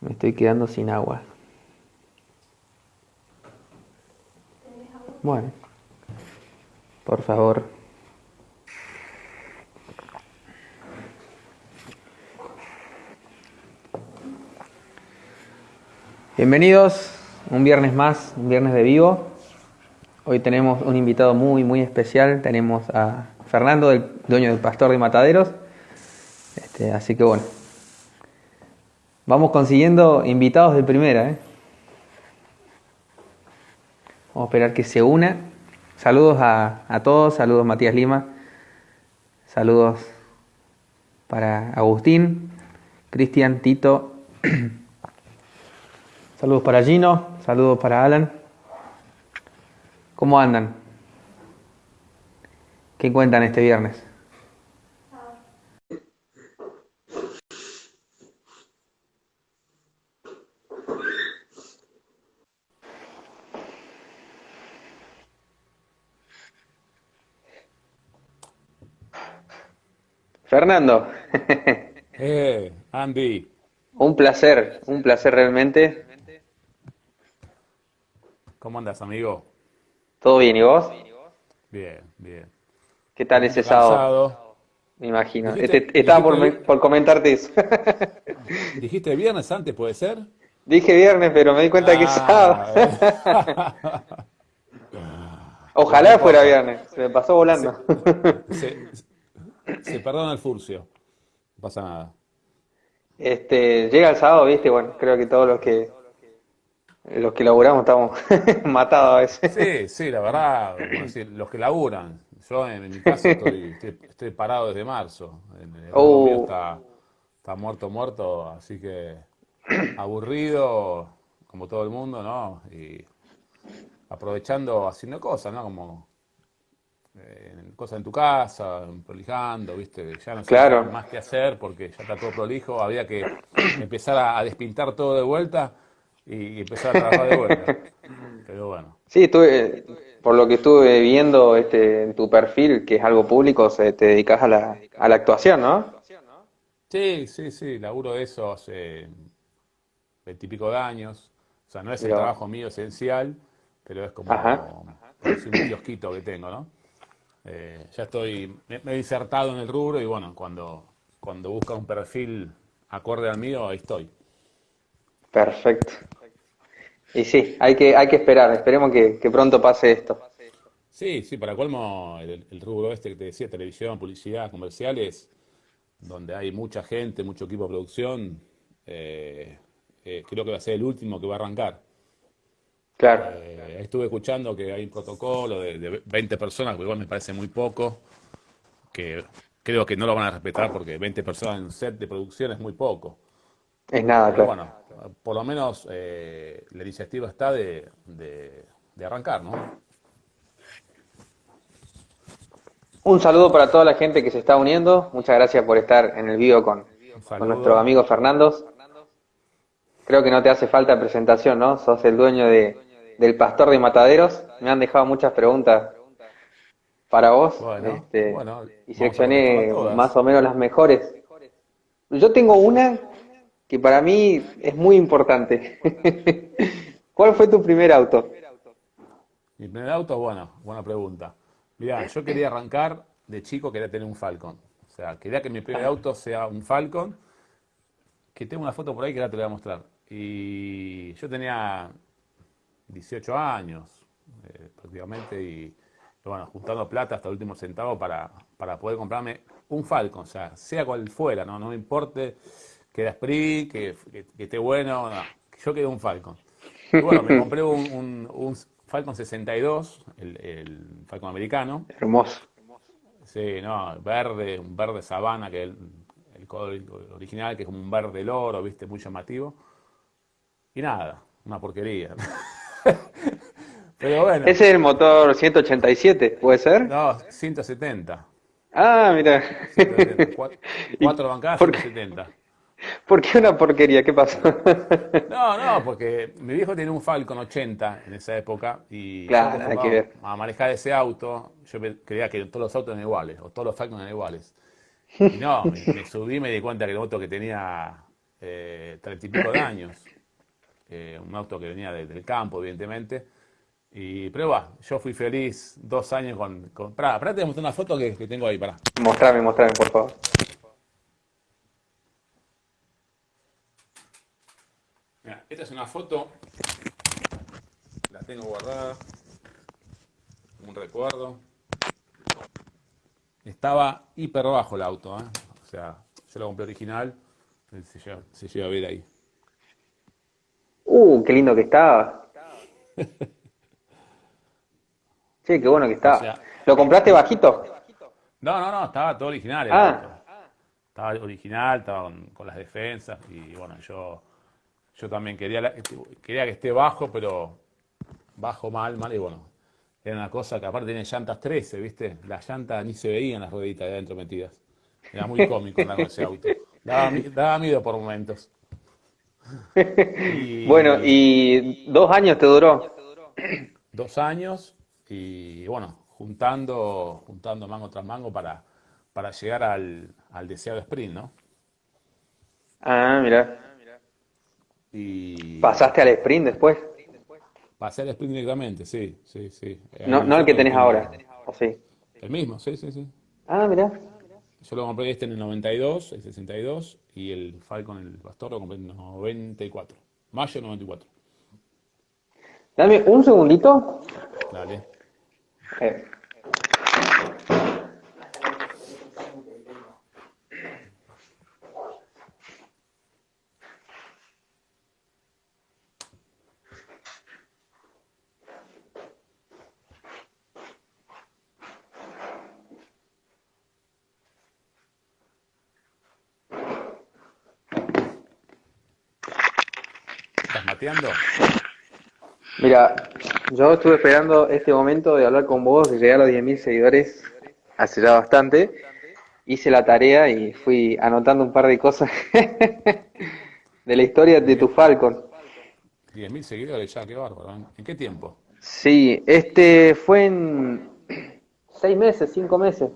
Me estoy quedando sin agua. Bueno, por favor. Bienvenidos, un viernes más, un viernes de vivo. Hoy tenemos un invitado muy, muy especial. Tenemos a Fernando, el dueño del Pastor de Mataderos. Este, así que bueno, vamos consiguiendo invitados de primera. ¿eh? Vamos a esperar que se una. Saludos a, a todos, saludos Matías Lima, saludos para Agustín, Cristian, Tito. Saludos para Gino, saludos para Alan. ¿Cómo andan? ¿Qué cuentan este viernes? Fernando. Eh, Andy. Un placer, un placer realmente. ¿Cómo andas, amigo? ¿Todo bien y vos? Bien, bien. ¿Qué tal ese sábado? Me imagino. Este- estaba por, comentarte eso. ¿Dijiste viernes antes, puede ser? Dije viernes, pero me di cuenta que es sábado. Ah, Ojalá fuera viernes. Se me pasó volando. se, se perdona el furcio. No pasa nada. Este, llega el sábado, viste, bueno, creo que todos los que los que laburamos estamos matados a veces. Sí, sí, la verdad, los que laburan. Yo en, en mi caso estoy, estoy, estoy parado desde marzo. El, el Oh. está, está muerto, muerto, así que aburrido, como todo el mundo, ¿no? Y aprovechando, haciendo cosas, ¿no? Como eh, cosas en tu casa, prolijando, ¿viste? Ya no sé Claro. más que hacer porque ya está todo prolijo, había que empezar a, a despintar todo de vuelta y empezar a trabajar de vuelta. Pero bueno. Sí, estuve, por lo que estuve viendo este, en tu perfil, que es algo público, se- te dedicas a la, a la actuación, ¿no? Sí, sí, sí, laburo de eso hace veintipico de años. O sea, no es el Mirá. trabajo mío esencial, pero es como, como es un kiosquito que tengo, ¿no? Eh, ya estoy, me, he insertado en el rubro y bueno, cuando, cuando busca un perfil acorde al mío, ahí estoy. Perfecto. Y sí, hay que, hay que esperar, esperemos que, que pronto pase esto. Sí, sí, para colmo, el, el rubro este que te decía, televisión, publicidad, comerciales, donde hay mucha gente, mucho equipo de producción, eh, eh, creo que va a ser el último que va a arrancar. Claro, Eh, estuve escuchando que hay un protocolo de, de 20 personas, que igual me parece muy poco, que creo que no lo van a respetar porque 20 personas en un set de producción es muy poco. es nada, Pero claro. bueno, por lo menos eh, la iniciativa está de, de- de arrancar, ¿no? Un saludo para toda la gente que se está uniendo. Muchas gracias por estar en el video con, con nuestro amigo Fernando. Creo que no te hace falta presentación, ¿no? Sos el dueño de, del Pastor de Mataderos. Me han dejado muchas preguntas para vos. Bueno, este, bueno, y seleccioné más o menos las mejores. Yo tengo una que para mí es muy importante. ¿Cuál fue tu primer auto? Mi primer auto, bueno, buena pregunta. Mirá, yo quería arrancar de chico, quería tener un Falcon. O sea, quería que mi primer auto sea un Falcon, que tengo una foto por ahí que ahora te la voy a mostrar. Y yo tenía 18 años, eh, prácticamente, y, bueno, juntando plata hasta el último centavo para, para poder comprarme un Falcon, o sea, sea cual fuera, no, no me importe que era Sprint, que, que- que esté bueno, no, yo quería un Falcon. Y bueno, me compré un, un- un Falcon 62, el, el Falcon americano, Hermoso. Sí, no, verde, un verde sabana, que es el, el color original, que es como un verde loro, viste, muy llamativo. Y nada, una porquería. Pero bueno, Ese es el motor 187, ¿puede ser? no, 170. Ah, mira. 170. Cuatro, ¿Y cuatro bancadas, por qué? 170. ¿Por qué una porquería? ¿Qué pasó? No, no, porque mi viejo tenía un Falcon 80 en esa época y Claro, hay que ver. a manejar ese auto, yo creía que todos los autos eran iguales, o todos los Falcon eran iguales. Y no, me, me subí y me di cuenta que el auto que tenía eh, treinta y pico de años. Eh, un auto que venía del campo, evidentemente. Y, va, yo fui feliz dos años con... con pará, pará, te mostrar una foto que, que tengo ahí, pará. Mostrame, mostrame, por favor. Mira, esta es una foto, la tengo guardada, un recuerdo. Estaba hiper bajo el auto, ¿eh? o sea, yo lo compré original, se lleva, se lleva a ver ahí. Uh, qué lindo que estaba. Sí, qué bueno que. O sea- ¿Lo compraste bajito? No, no, no, estaba todo original. Ah. Estaba original, estaba con, con las defensas y bueno, yo, yo también quería, la- quería que esté bajo, pero bajo mal, mal y bueno. Era una cosa que aparte tiene llantas 13, ¿viste? Las llantas ni se veían las rueditas de adentro metidas. Era muy cómico andar con ese auto. Daba, mi- daba miedo por momentos. Y- Bueno, y dos años te duró. dos años y bueno, juntando, juntando mango tras mango para, para llegar al, al deseado sprint, ¿no? Ah, mira. Y ¿Pasaste al sprint después? pasé al sprint directamente, sí, sí, sí. No, no el que tenés ahora. ¿O sí? El mismo, sí, sí, sí. Ah, mira. Yo lo compré este en el 92, el 62, y el Falcon, el Pastor, lo compré en el 94. Mayo 94. Dame un segundito. Dale. ¿Estás mateando? Mira, yo estuve esperando este momento de hablar con vos, de llegar a los 10.000 seguidores hace ya bastante. Hice la tarea y fui anotando un par de cosas de la historia de tu Falcon. 10.000 seguidores ya, qué bárbaro. ¿eh? ¿En qué tiempo? Sí, este fue en seis meses, cinco meses.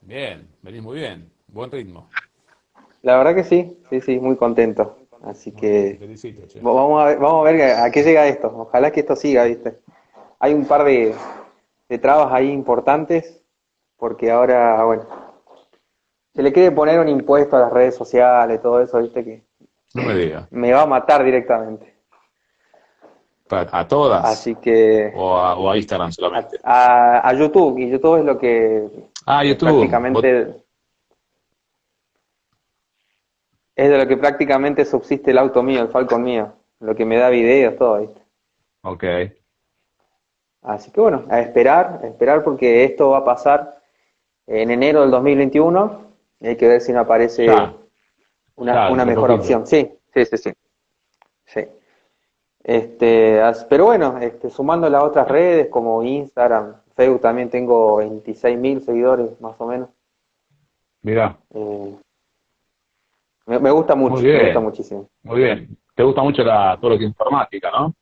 Bien, venís muy bien. Buen ritmo. La verdad que sí, sí, sí, muy contento. Así que Felicito, vamos a ver, vamos a ver a qué llega esto. Ojalá que esto siga, ¿viste? Hay un par de, de trabas ahí importantes, porque ahora, bueno, se le quiere poner un impuesto a las redes sociales, todo eso, ¿viste? Que No me digas. me va a matar directamente. ¿A todas? Así que O a, o a Instagram solamente. a, a YouTube, y YouTube es lo que Ah, YouTube. prácticamente es de lo que prácticamente subsiste el auto mío, el Falcon mío, lo que me da videos, todo, ¿viste? Ok. Así que bueno, a esperar, a esperar porque esto va a pasar en enero del 2021 y hay que ver si no aparece una, Claro, una un mejor opción. Sí, sí, sí, sí. Sí. Este, pero bueno, este, sumando las otras redes como Instagram, Facebook también tengo 26.000 seguidores más o menos. Mira, Eh, me, me gusta mucho, me gusta muchísimo. muy bien. Te gusta mucho la, todo lo que es informática, ¿no?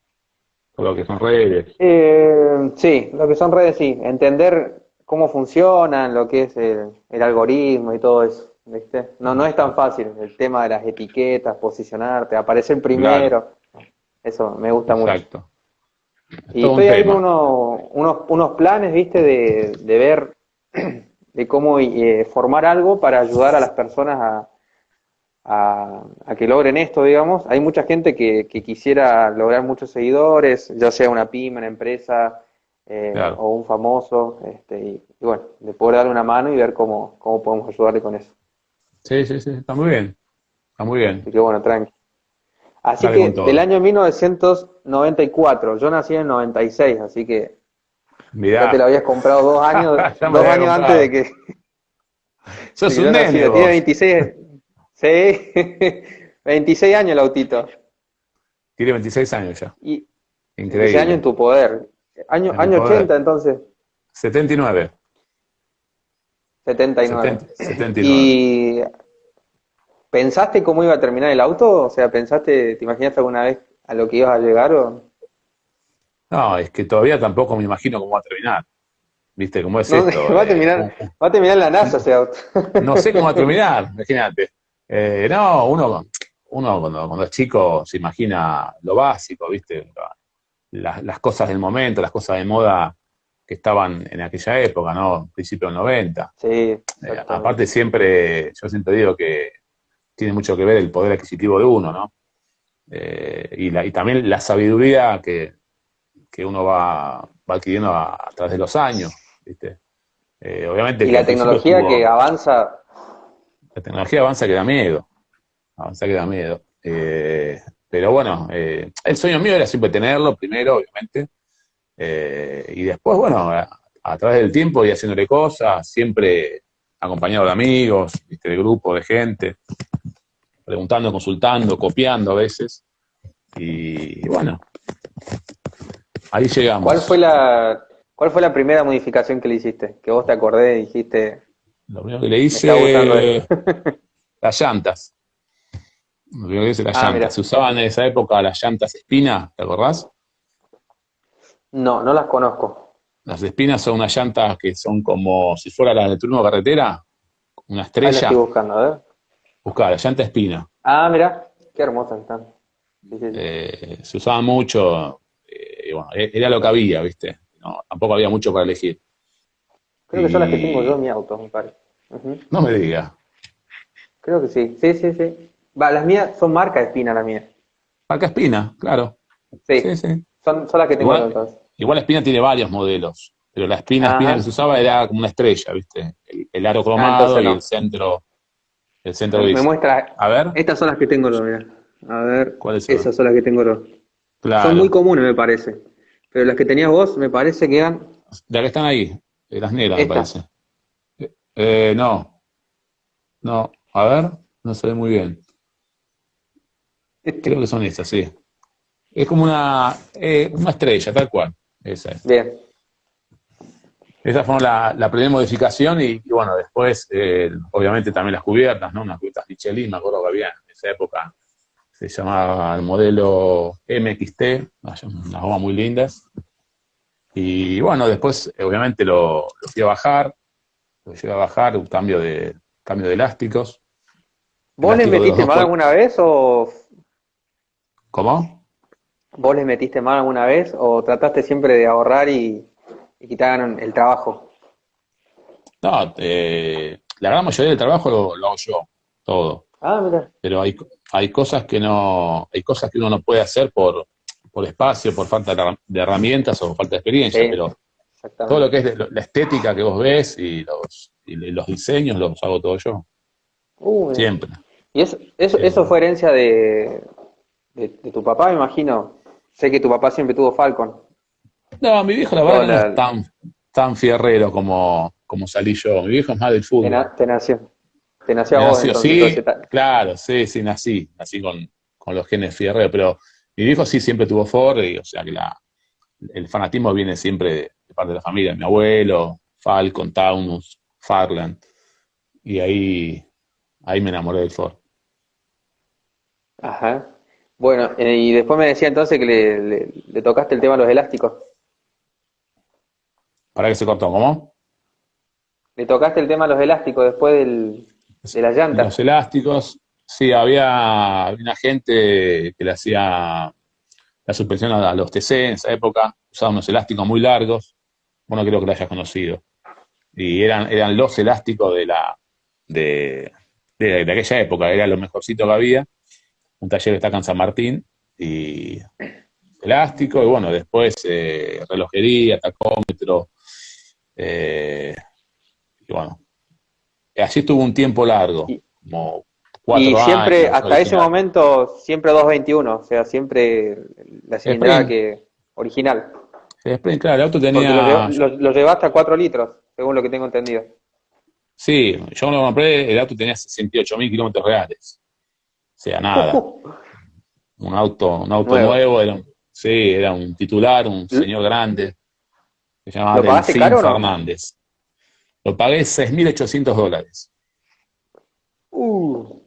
Todo lo que son redes. Eh, sí, lo que son redes, sí. Entender cómo funcionan, lo que es el, el algoritmo y todo eso, ¿viste? No, no es tan fácil el tema de las etiquetas, posicionarte, aparecer primero. Eso me gusta mucho. Exacto. Y estoy con unos, unos, unos planes, ¿viste? De, de ver, de cómo eh, formar algo para ayudar a las personas a, a, a que logren esto, digamos. Hay mucha gente que, que quisiera lograr muchos seguidores, ya sea una pyme, una empresa eh, Claro. o un famoso, este, y, y bueno, de poder darle una mano y ver cómo, cómo podemos ayudarle con eso. Sí, sí, sí. Está muy bien. Está muy bien. Así que bueno, tranqui. Así Dale que del año 1994, yo nací en el 96, así que Mirá. ya te lo habías comprado dos años, dos años comprado. antes de que, Sos que un nene. Tiene 26, sí, 26 años el autito. Tiene 26 años ya. Y Increíble. ese año en tu poder. Año, En año poder. 80 entonces, 79. 79. 70, 79. ¿Y pensaste cómo iba a terminar el auto? O sea, ¿pensaste, te imaginaste alguna vez a lo que ibas a llegar? O... No, es que todavía tampoco me imagino cómo va a terminar. ¿Viste cómo es No, esto? va a Eh, terminar, va a terminar la NASA ese auto. No sé cómo va a terminar, imagínate. Eh, no, uno, uno cuando, cuando es chico se imagina lo básico, ¿viste? Las, las cosas del momento, las cosas de moda que estaban en aquella época, ¿no? Principio del 90. Sí. Eh, aparte siempre, yo siempre digo que tiene mucho que ver el poder adquisitivo de uno, ¿no? Eh, y, la, y, también la sabiduría que, que uno va, va adquiriendo a, a, través de los años, ¿viste? Eh, obviamente y la tecnología estuvo, que avanza... La tecnología avanza que da miedo, avanza que da miedo. Eh, pero bueno, el sueño mío era siempre tenerlo, primero, obviamente, eh, y después, bueno, a, través del tiempo y haciéndole cosas, siempre acompañado de amigos, ¿viste? de grupo, de gente, preguntando, consultando, copiando a veces. Y, bueno, ahí llegamos. ¿Cuál fue la, cuál fue la primera modificación que le hiciste? Que vos te acordé y dijiste... Lo primero que le hice, las llantas. Lo primero que hice, las ah, llantas. Mira. Se usaban en esa época las llantas espina, ¿te acordás? No, no las conozco. Las espinas son unas llantas que son como si fuera las de turno carretera, una estrella. Ahí la estoy buscando, a ver. Buscá, la llanta espina. Ah, mira, qué hermosas están. Sí, sí, sí. Eh, se usaba mucho, eh, bueno, e-, era lo que había, ¿viste? No, tampoco había mucho para elegir. Creo y... que son las que tengo yo en mi auto, me parece. Uh -huh. No me diga. Creo que sí, sí, sí, sí. Va, las mías son marca Espina, la mía. Marca Espina, claro. Sí, sí, sí. Son, son las que tengo igual, entonces. Igual Espina tiene varios modelos, pero la espina, espina que se usaba era como una estrella, ¿viste? El, el aro cromado ah, y no. el centro, el centro Me, me muestra, a ver. Estas son las que tengo yo, mira. A ver, ¿cuáles son? Esas son las que tengo yo. Claro. Son muy comunes, me parece. Pero las que tenías vos, me parece que eran... Las que están ahí, las negras, me parece. Eh, no. No, a ver, no se ve muy bien. Creo que son estas, sí. Es como una, eh, una estrella, tal cual. Esa es. Bien. Esa fue la, la primera modificación y, y bueno, después, eh, obviamente también las cubiertas, ¿no? Unas cubiertas Michelin, me acuerdo que había en esa época, se llamaba el modelo MXT, unas gomas muy lindas. Y bueno, después, obviamente, lo, lo fui a bajar, lo llegué a bajar, un cambio de, cambio de elásticos. ¿Vos le metiste mal alguna vez o...? ¿Cómo? ¿Vos le metiste mal alguna vez o trataste siempre de ahorrar y, y quitar el trabajo? No, eh, la gran mayoría del trabajo lo, lo, hago yo, todo. Ah, mira. Pero hay, hay cosas que no, hay cosas que uno no puede hacer por, por espacio, por falta de herramientas o falta de experiencia, sí, pero todo lo que es la estética que vos ves y los, y los diseños los hago todo yo. Siempre. ¿Y eso, eso, eso fue herencia de, de, de, tu papá, me imagino? Sé que tu papá siempre tuvo Falcon. No, mi viejo la verdad no, no es tan, tan fierrero como, como salí yo. Mi viejo es más del fútbol. Te, te nació. Te nació a vos. Nació, entonces, sí, claro, sí, sí, nací. Nací con, con los genes fierreros, pero mi viejo sí siempre tuvo Ford, y, o sea que la, el fanatismo viene siempre de, parte de la familia. Mi abuelo, Falcon, Taunus, Farland. Y ahí, ahí me enamoré del Ford. Ajá. Bueno, eh, y después me decía entonces que le, le, le, tocaste el tema de los elásticos. ¿Para qué se cortó? ¿Cómo? Le tocaste el tema de los elásticos después del, de las llantas. Los elásticos, sí, había una gente que le hacía la suspensión a los TC en esa época, usaba unos elásticos muy largos, bueno, creo que lo hayas conocido. Y eran, eran los elásticos de la de, de, de aquella época, era lo mejorcito que había. Un taller que está acá en San Martín, y elástico, y bueno, después eh, relojería, tacómetro, eh, y bueno, así estuvo un tiempo largo, como y siempre, años, hasta original. ese momento, siempre 221, o sea, siempre la cilindrada que original. Claro, el auto tenía... Lo, lo, lo llevaste a 4 litros, según lo que tengo entendido. Sí, yo cuando lo compré, el auto tenía 68 mil kilómetros reales sea nada. Un auto, un auto nuevo, nuevo era, sí, era un titular, un señor grande, se llamaba Delfín Fernández. No? Lo pagué 6.800 dólares. Uh.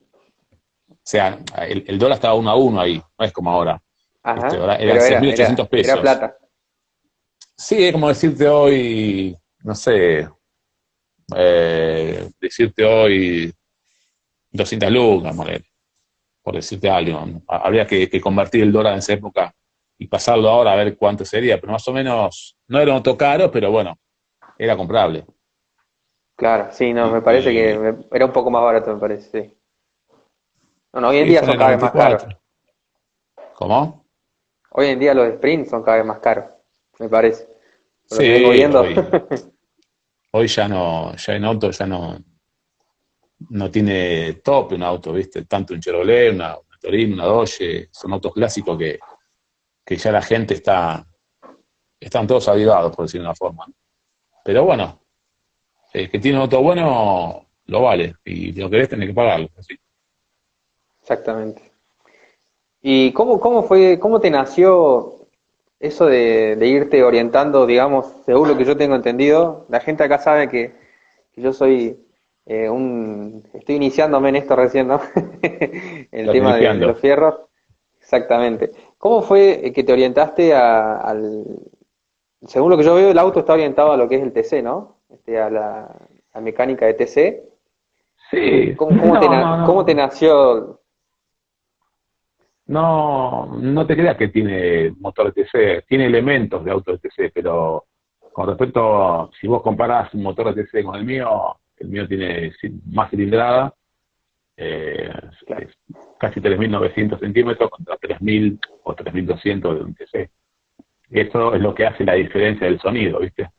O sea, el, el, dólar estaba uno a uno ahí, no es como ahora. Ajá, este, era, era 6.800 pesos. Era plata. Sí, es como decirte hoy, no sé, eh, decirte hoy 200 lucas, por decirte algo. Habría que, convertir el dólar en esa época y pasarlo ahora a ver cuánto sería, pero más o menos, no era un auto caro, pero bueno, era comprable. Claro, sí, no, me parece que era un poco más barato, me parece, sí. No, hoy en día son cada vez más caros. ¿Cómo? Hoy en día los sprints son cada vez más caros, me parece. sí, Hoy, ya no, ya en auto ya no, no tiene top un auto, ¿viste? Tanto un Chevrolet, una, una Torino, una Dodge, son autos clásicos que, que ya la gente está, están todos avivados, por decirlo de una forma. Pero bueno, el que tiene un auto bueno lo vale, y si lo querés tenés que pagarlo. Exactamente. ¿Y cómo, cómo fue, cómo te nació eso de, irte orientando, digamos, según lo que yo tengo entendido? La gente acá sabe que, yo soy eh, un, estoy iniciándome en esto recién, ¿no? el tema de, los fierros. Exactamente. ¿Cómo fue que te orientaste al, según lo que yo veo, el auto está orientado a lo que es el TC, ¿no? Este, a la mecánica de TC. Sí. ¿Cómo, te, nació? No, no te creas que tiene motor de TC, tiene elementos de auto de TC, pero con respecto, si vos comparás un motor de TC con el mío, el mío tiene más cilindrada, eh, casi 3.900 centímetros contra 3.000 o 3.200 de un TC. Eso es lo que hace la diferencia del sonido, ¿viste?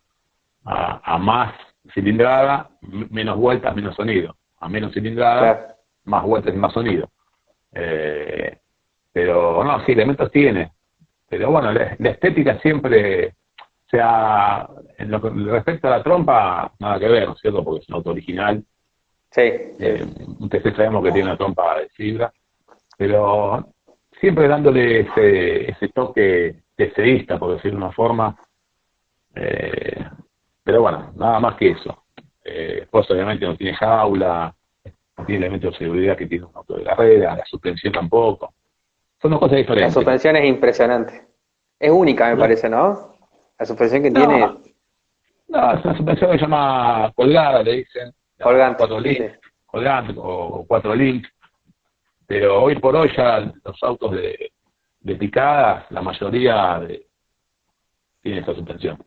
A, más cilindrada, menos vueltas, menos sonido. A menos cilindrada, más vueltas y más sonido. Eh, pero no, sí, elementos tiene. Pero bueno, la, estética siempre, o sea, en lo que respecta a la trompa, nada que ver, ¿no es cierto? Porque es un auto original. Sí. Eh, ustedes sabemos que tiene una trompa de fibra, pero siempre dándole ese, ese toque deseísta, por decirlo de una forma. Eh, pero bueno, nada más que eso. Eh, pues obviamente no tiene jaula, no tiene elementos de seguridad que tiene un auto de carrera, la suspensión tampoco. Son dos cosas diferentes. La suspensión es impresionante. Es única, me parece, ¿no? La suspensión que tiene. No, es una suspensión que se llama colgada, le dicen. Colgante. Cuatro link, colgante o cuatro link. Pero hoy por hoy ya los autos de, de picadas, la mayoría de, tiene esa suspensión.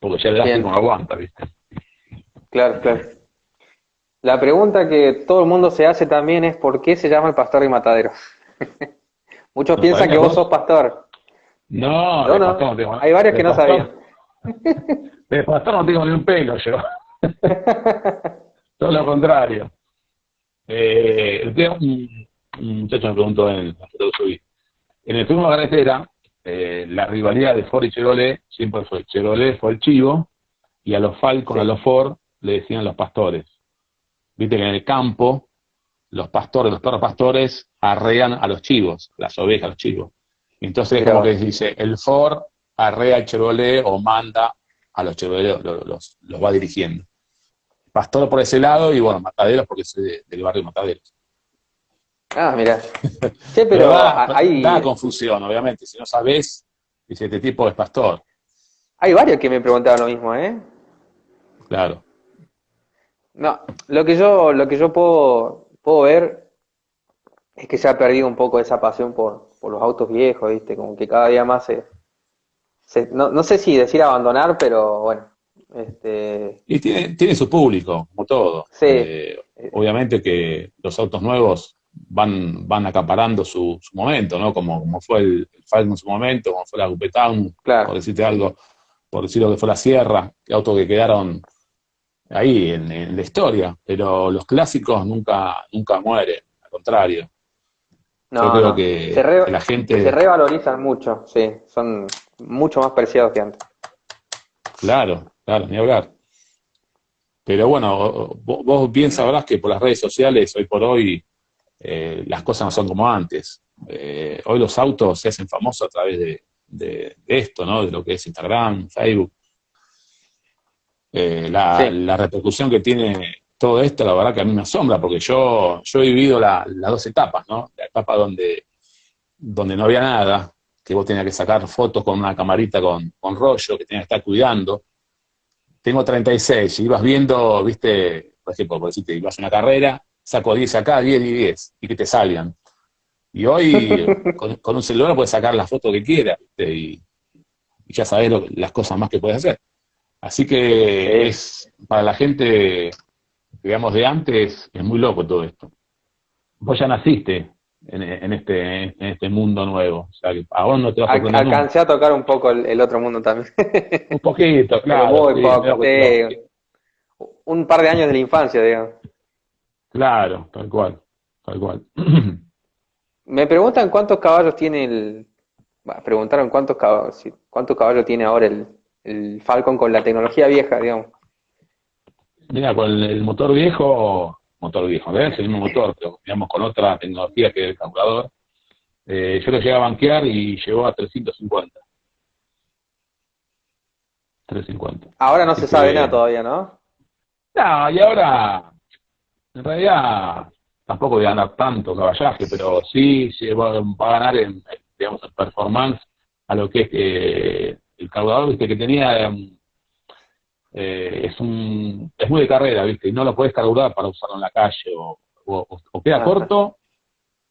Porque ya el elástico no aguanta, ¿viste? Claro, claro. La pregunta que todo el mundo se hace también es ¿por qué se llama el pastor y matadero? Muchos piensan que vos sos pastor. No, no, no. Pastor hay varios que no sabían. De pastor no tengo ni un pelo yo. Todo lo contrario. Eh, un, un muchacho me preguntó en la foto que subí. En el turno de carretera, eh, la rivalidad de Ford y Chevrolet siempre fue Chevrolet fue el chivo y a los Falcon, a los Ford, le decían los pastores. Viste que en el campo, los pastores, los perros pastores, arrean a los chivos, las ovejas, los chivos. Entonces, como que dice, el Ford arrea al Chevrolet o manda a los Chevrolet, los, los, va dirigiendo. Pastor por ese lado y bueno, Mataderos porque soy del barrio Mataderos. Ah, mira. Sí, pero, hay... da, confusión, obviamente. Si no sabes, dice, este tipo es pastor. Hay varios que me preguntaban lo mismo, ¿eh? Claro. No, lo que yo, lo que yo puedo, puedo ver es que se ha perdido un poco esa pasión por, por los autos viejos, ¿viste? Como que cada día más se... no, no, sé si decir abandonar, pero bueno. Este... Y tiene, tiene su público, como todo. Sí. Eh, obviamente que los autos nuevos van, van acaparando su, su momento, ¿no? Como, como fue el, Falcon en su momento, como fue la Coupe por decirte algo, por decir lo que fue la Sierra, que autos que quedaron ahí en, la historia, pero los clásicos nunca, nunca mueren, al contrario. Yo creo que, la gente... Se revalorizan mucho, sí, son mucho más preciados que antes. Claro, claro, ni hablar. Pero bueno, vos, vos bien sabrás que por las redes sociales, hoy por hoy, eh, las cosas no son como antes. Eh, hoy los autos se hacen famosos a través de, esto, ¿no? De lo que es Instagram, Facebook. Eh, la, repercusión que tiene todo esto, la verdad que a mí me asombra, porque yo, yo he vivido las dos etapas, ¿no? La etapa donde, donde no había nada, que vos tenías que sacar fotos con una camarita con, con rollo, que tenías que estar cuidando. Tengo 36, y ibas viendo, viste, por ejemplo, por decirte, ibas a una carrera, saco 10 acá, 10 y 10, y que te salgan. Y hoy con, un celular puedes sacar la foto que quieras y, ya sabes las cosas más que puedes hacer. Así que es para la gente, digamos, de antes, es muy loco todo esto. Vos ya naciste en, este, en este mundo nuevo. O sea, que a vos no te vas a Alcancé a tocar un poco el, otro mundo también. un poquito, claro. Muy poco, Un par de años de la infancia, digamos. Claro, tal cual, tal cual. Me preguntan cuántos caballos tiene el... preguntaron cuántos caballos, cuántos caballos tiene ahora el, el Falcon con la tecnología vieja, digamos. Mira, con el motor viejo motor viejo, ¿ves? El mismo motor, pero digamos con otra tecnología que el calculador. Eh, yo lo llegué a banquear y llegó a 350. 350. Ahora no se sabe nada todavía, ¿no? No, y ahora, en realidad, tampoco voy a ganar tanto caballaje, pero sí va, va a ganar en, digamos, en performance a lo que es eh, el cargador ¿viste? que tenía em, eh, es un es muy de carrera, ¿viste? Y no lo puedes carburar para usarlo en la calle, o, o, queda corto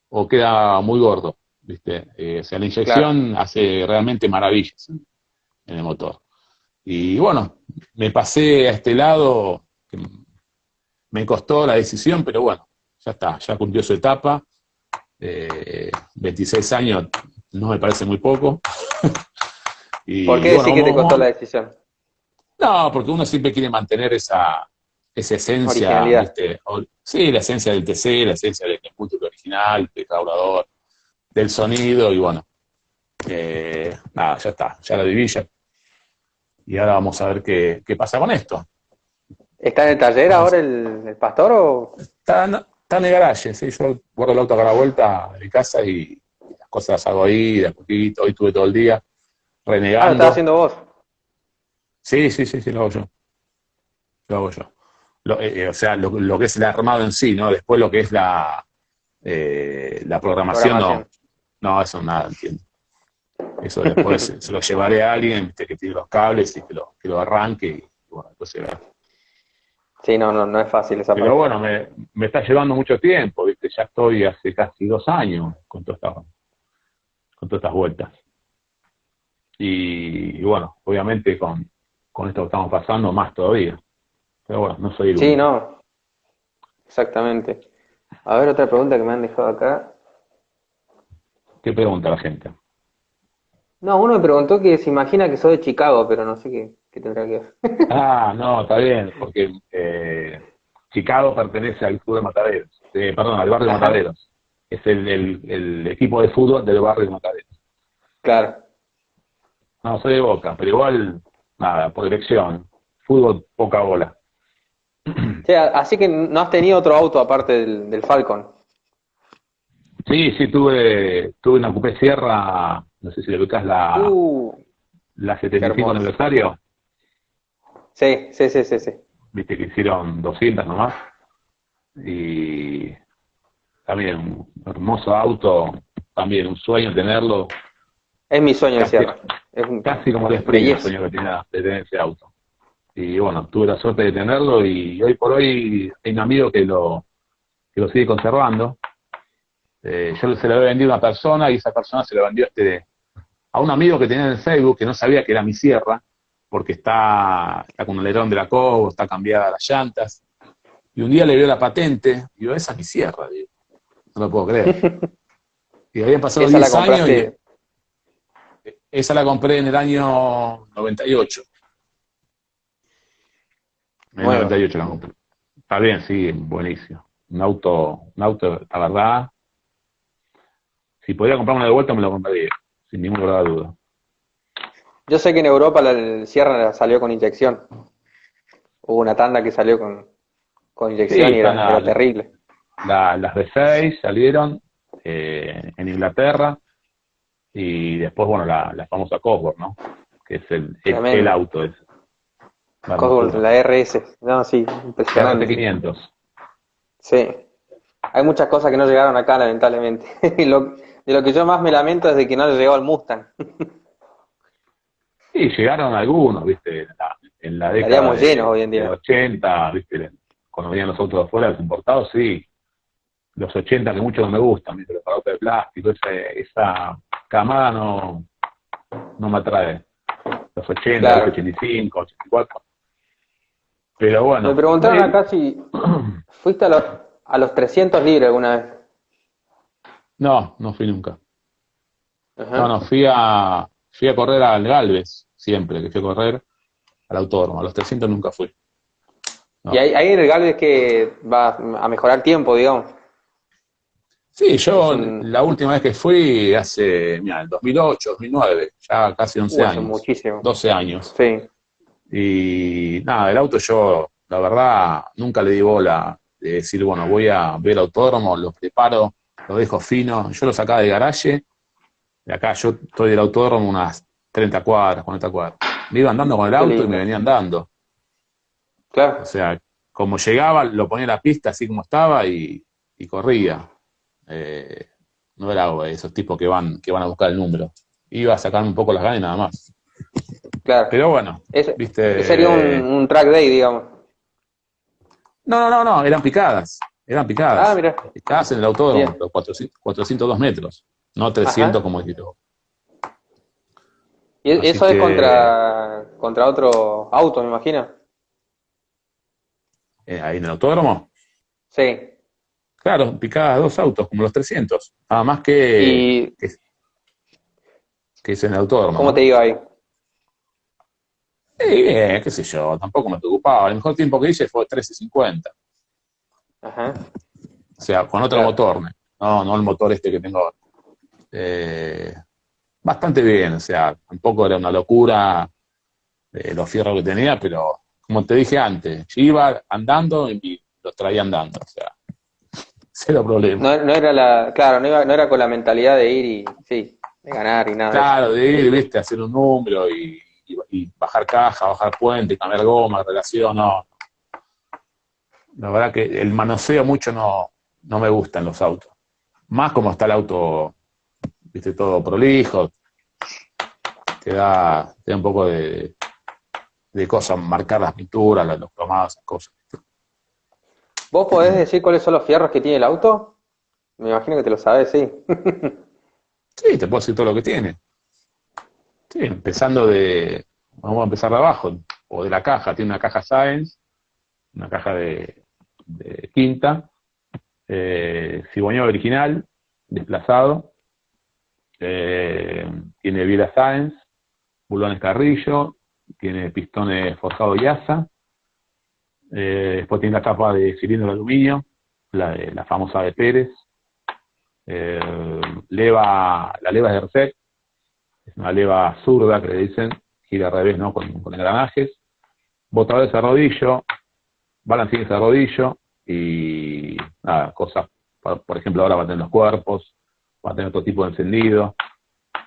o queda muy gordo, ¿viste? Eh, o sea, la inyección hace realmente maravillas en, el motor. Y bueno, me pasé a este lado, que me costó la decisión, pero bueno, ya está, ya cumplió su etapa. 26 eh, años no me parece muy poco. y, ¿Por qué sí que te costó la decisión? No, porque uno siempre quiere mantener esa, esa esencia, sí, la esencia del TC, la esencia del múltiple original, del carburador, del sonido, y bueno, eh, nada, ya está, ya la viví Y ahora vamos a ver qué, pasa con esto. ¿Está en el taller ahora el, pastor o...? Está, en el garaje, sí, yo guardo el auto a la vuelta de mi casa y las cosas las hago ahí, de a poquito, hoy estuve todo el día renegando. Ah, lo estás haciendo vos. Sí, sí, sí, sí, lo hago yo. Lo hago yo. Eh, eh, o sea, lo, que es el armado en sí, ¿no? Después lo que es la, eh, la programación, no. No, eso nada, entiendo. Eso después se lo llevaré a alguien que tire los cables y que lo, que lo arranque y bueno, se verá. Sí, no, no, no es fácil esa Pero bueno, me, me, está llevando mucho tiempo, ¿viste? Ya estoy hace casi dos años con todas estas, con todas estas vueltas. Y bueno, obviamente con, con esto que estamos pasando, más todavía. Pero bueno, no soy el Sí, no. Exactamente. A ver, otra pregunta que me han dejado acá. ¿Qué pregunta la gente? No, uno me preguntó que se imagina que soy de Chicago, pero no sé qué, tendrá que ver. ah, no, está bien, porque eh, Chicago pertenece al club de Mataderos, eh, perdón, al barrio de Mataderos. Es el, el, equipo de fútbol del barrio de Mataderos. Claro. No, soy de Boca, pero igual nada, por dirección. Fútbol, poca bola. así que no has tenido otro auto aparte del, Falcon. Sí, sí, tuve, tuve una Coupé Sierra, no sé si le ubicas la, uh, la 75 aniversario. Sí, sí, sí, sí, sí. Viste que hicieron 200 nomás. Y también un hermoso auto, también un sueño tenerlo. Es mi sueño de Sierra. Es casi como el sueño que tenía de tener ese auto. Y bueno, tuve la suerte de tenerlo y hoy por hoy hay un amigo que lo, que lo sigue conservando. Eh, yo se lo había vendido a una persona y esa persona se lo vendió a, este, a un amigo que tenía en el Facebook que no sabía que era mi sierra, porque está, está con el alerón de la Cobo, está cambiada las llantas. Y un día le vio la patente y yo, esa es mi sierra, no lo puedo creer. Y habían pasado 10 años y, esa la compré en el año 98. En el 98 la compré. Está bien, sí, buenísimo. Un auto, un auto, la verdad, si podía comprarme de vuelta me lo compraría, sin ninguna duda. Yo sé que en Europa la Sierra salió con inyección. Hubo una tanda que salió con, con inyección y era, terrible. las de 6 salieron eh, en Inglaterra, y después, bueno, la, la famosa Cosworth, ¿no? Que es el, el, auto. Es, Cosworth, la RS. No, sí, impresionante. 500. Sí. Hay muchas cosas que no llegaron acá, lamentablemente. lo, de lo que yo más me lamento es de que no le llegó al Mustang. sí, llegaron algunos, viste, en la, década Estaríamos llenos hoy en día. de 80, viste, cuando venían los autos de afuera, los importados, sí. Los 80 que mucho no me gustan, los autos de plástico, esa, esa camada no, no me atrae. Los 80, Claro. los 85, 84. Pero bueno. Me preguntaron sí, acá si fuiste a los, a los 300 libres alguna vez. No, no fui nunca. Ajá. No, no, fui a, fui a correr al Galvez, siempre que fui a correr al autódromo. A los 300 nunca fui. no. Y ahí, ahí en el Galvez que va a mejorar tiempo, digamos. Sí, yo la última vez que fui hace, mira, el 2008, 2009, ya casi 11 Uh, hace años, muchísimo. 12 años. Sí. Y nada, el auto yo, la verdad, nunca le di bola de decir, bueno, voy a ver autódromo, lo preparo, lo dejo fino. Yo lo sacaba de garaje, de acá yo estoy del autódromo unas 30 cuadras, 40 cuadras. Me iba andando con el auto y me venía andando. Claro. O sea, como llegaba, lo ponía en la pista así como estaba y, y corría. Eh, no era esos tipos que van, que van a buscar el número. Iba a sacarme un poco las ganas y nada más. Claro. Pero bueno, Ese, viste. sería un, un track day, digamos. No, no, no, no, eran picadas. Eran picadas. Ah, mira. Picadas en el autódromo, Bien. los 400, 402 metros. No 300 Ajá. como dijiste vos. Y Así eso es contra, contra otro auto, me imagino. Eh, ahí en el autódromo. Sí. Claro, picadas dos autos, como los 300. Nada más que, ¿Y que es en el autódromo. cómo ¿no? te iba ahí? Sí, bien, qué sé yo, tampoco me preocupaba. El mejor tiempo que hice fue 13.50. Ajá. O sea, con otro Claro. motor, no, no el motor este que tengo ahora. Eh, bastante bien, o sea, tampoco era una locura eh, los fierros que tenía, pero como te dije antes, yo iba andando y los traía andando, o sea, cero problema. No, no era la, claro, no, iba- no era con la mentalidad de ir y, sí, de ganar y nada. Claro, de ir, viste, hacer un número y, y- y bajar caja, bajar puente, cambiar goma, relación, no. La verdad que el manoseo mucho no, no me gusta en los autos. Más como está el auto, viste, todo prolijo. Te da, te da un poco de, de cosas, marcar las pinturas, los cromados, esas cosas. ¿Vos podés decir cuáles son los fierros que tiene el auto? Me imagino que te lo sabes, sí. Sí, te puedo decir todo lo que tiene. Sí, empezando de, vamos a empezar de abajo, o de la caja. Tiene una caja Science, una caja de, quinta, eh, original, desplazado, eh, tiene biela Science, bulones Carrillo, tiene pistones forjados Yasa, eh, después tiene la capa de cilindro de aluminio, la, de, la famosa de Pérez, eh, leva, la leva de Reset, es una leva zurda que le dicen, gira al revés, ¿no? Con, engranajes, botadores a rodillo, balancines a rodillo y nada, cosas, por, ejemplo, ahora va a tener los cuerpos, va a tener otro tipo de encendido,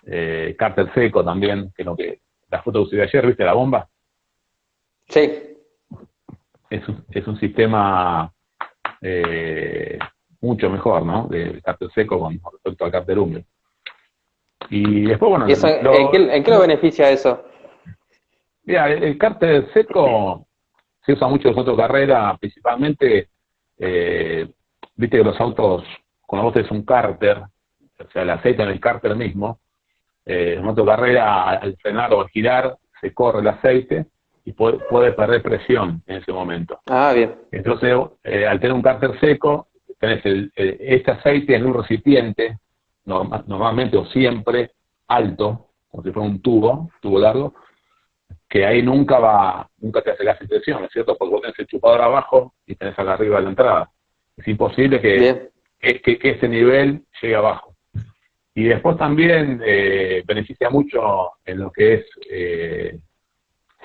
eh, cárter seco también, que es lo que la foto que subí ayer, ¿viste la bomba? Sí, Es un, es un sistema eh, mucho mejor, ¿no? De cárter seco con respecto al cárter húmedo. Y después, bueno, ¿Y eso, lo- ¿en, qué, en qué lo beneficia eso? Mira, el, el cárter seco se usa mucho en los autos de carrera, principalmente, eh, viste que los autos, cuando vos tenés un cárter, o sea, el aceite en el cárter mismo, eh, en un auto de carrera, al frenar o al girar, se corre el aceite y puede, puede perder presión en ese momento. Ah, bien. Entonces, eh, al tener un cárter seco, tenés el, el- este aceite en un recipiente, norma- normalmente o siempre alto, como si fuera un tubo, tubo largo, que ahí nunca va, nunca te hace de presión, ¿no es cierto? Porque vos tenés el chupador abajo y tenés acá arriba la entrada. Es imposible que, que- que ese nivel llegue abajo. Y después también eh, beneficia mucho en lo que es eh,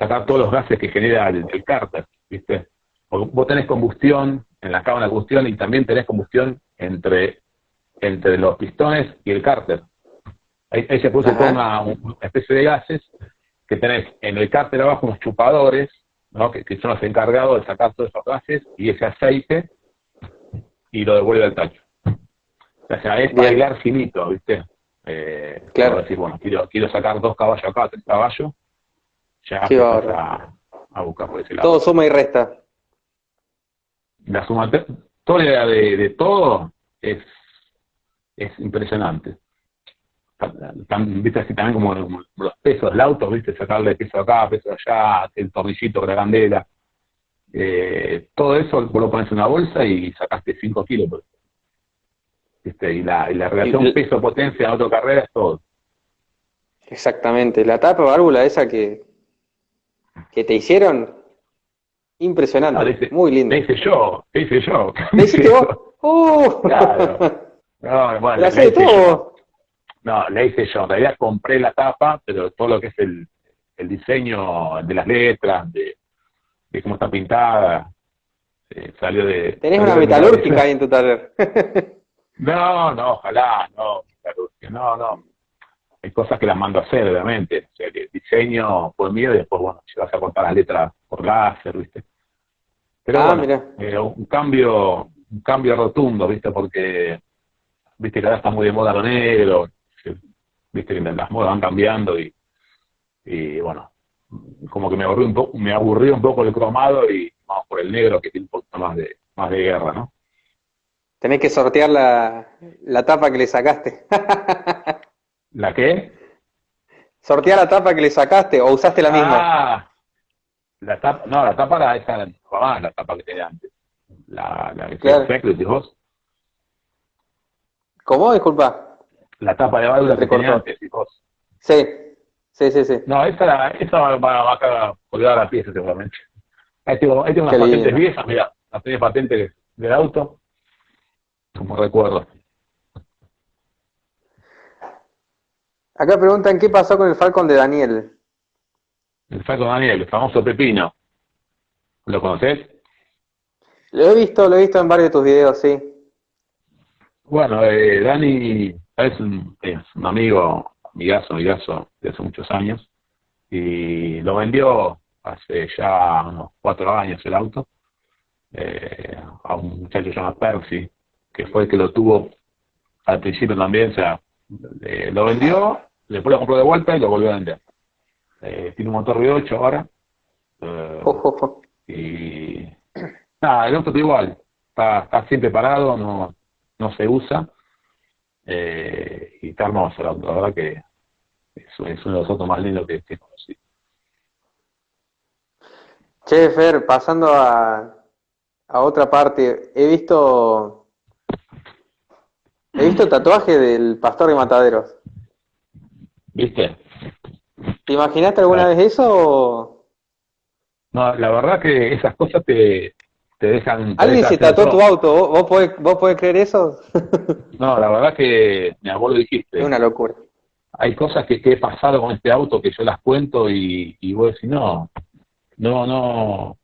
sacar todos los gases que genera el, el cárter, ¿viste? Porque vos tenés combustión en la cámara de combustión y también tenés combustión entre, entre los pistones y el cárter. Ahí, ahí se produce toda una, una especie de gases que tenés en el cárter abajo unos chupadores, ¿no? que, que son los encargados de sacar todos esos gases y ese aceite y lo devuelve al tacho. O sea, es bailar finito, ¿viste? Eh, Claro. decir, bueno, quiero, quiero sacar dos caballos acá, tres caballos, ya bárbaro. a, a buscar por ese lado. Todo suma y resta. La sumatoria de, de todo es, es impresionante. Tan, viste así también como, los pesos del auto, viste, sacarle peso acá, peso allá, el tornillito con la candela. Eh, todo eso vos lo pones en una bolsa y sacaste 5 kilos. ¿viste? Y, la, y la relación peso-potencia en autocarrera es todo. Exactamente. La tapa válvula esa que, que te hicieron, impresionante. Ah, muy lindo. Le hice yo, le hice yo. ¿Le hiciste vos? ¡Uh! Claro. No, bueno, ¿La le todo? No, le hice yo. En realidad compré la tapa, pero todo lo que es el, el diseño de las letras, de, de cómo está pintada, eh, salió de... Tenés una metalúrgica ahí en tu taller. no, no, ojalá, no, no, no hay cosas que las mando a hacer, obviamente. O sea, que diseño por mí y después, bueno, si vas a cortar las letras por láser, ¿viste? Pero ah, bueno, eh, un cambio un cambio rotundo, ¿viste? Porque, ¿viste? Que ahora está muy de moda lo negro, ¿viste? Que las modas van cambiando y, y bueno, como que me aburrió un poco, me aburrió un poco el cromado y vamos por el negro que tiene un poco más de, más de guerra, ¿no? Tenés que sortear la, la tapa que le sacaste. ¿La qué? Sortear la tapa que le sacaste o usaste la misma. Ah, la tapa, no, la tapa era esa, la tapa que tenía antes. La, la que claro. decís vos. ¿Cómo? Disculpa. La tapa de válvula que tenía antes, vos. Sí, sí, sí, sí. No, esa, esa va, va, a colgar la pieza seguramente. Ahí tengo, ahí tengo unas patentes viejas, mira, las tenía patentes del auto, como recuerdo. Acá preguntan qué pasó con el Falcon de Daniel. El Falcon de Daniel, el famoso Pepino. ¿Lo conoces? Lo he visto, lo he visto en varios de tus videos, sí. Bueno, eh, Dani es un, amigo, amigazo, amigazo de hace muchos años. Y lo vendió hace ya unos cuatro años el auto eh, a un muchacho llamado Percy, que fue el que lo tuvo al principio también, o sea, eh, lo vendió después lo compró de vuelta y lo volvió a vender. Eh, tiene un motor V8 ahora. Eh, y nada, el auto está igual. Está, está siempre parado, no, no se usa. Eh, y está hermoso el auto, la verdad que es, uno de los autos más lindos que, que conocí. Che, Fer, pasando a, a otra parte, he visto he visto el tatuaje del pastor de Mataderos. ¿Viste? ¿Te imaginaste alguna vez eso? No, la verdad que esas cosas te, te dejan... ¿Alguien se tatuó tu auto? ¿Vos, podés, ¿Vos podés creer eso? no, la verdad que, mi abuelo dijiste. Es una locura. Hay cosas que, que, he pasado con este auto que yo las cuento y, y vos decís, no, no, no,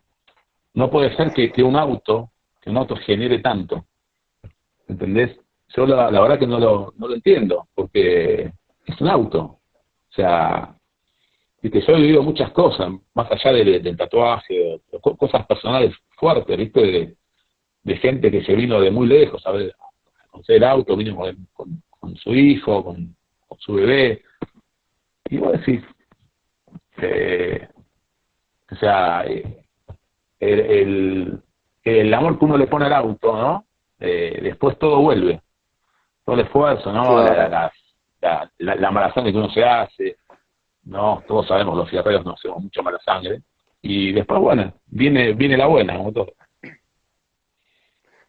no puede ser que, que un auto, que un auto genere tanto. ¿Entendés? Yo la, la verdad que no lo, no lo entiendo, porque es un auto. O sea, que yo he vivido muchas cosas, más allá del, tatuaje, cosas personales fuertes, ¿viste? De, gente que se vino de muy lejos a conocer el auto, vino con, con, su hijo, con, su bebé. Y vos decís, eh, o sea, eh, el, el, el, amor que uno le pone al auto, ¿no? Eh, después todo vuelve. Todo el esfuerzo, ¿no? las la, la, la sangre que uno se hace, no, todos sabemos, los fierreros no hacemos mucha mala sangre, y después, bueno, viene, viene la buena, como todo.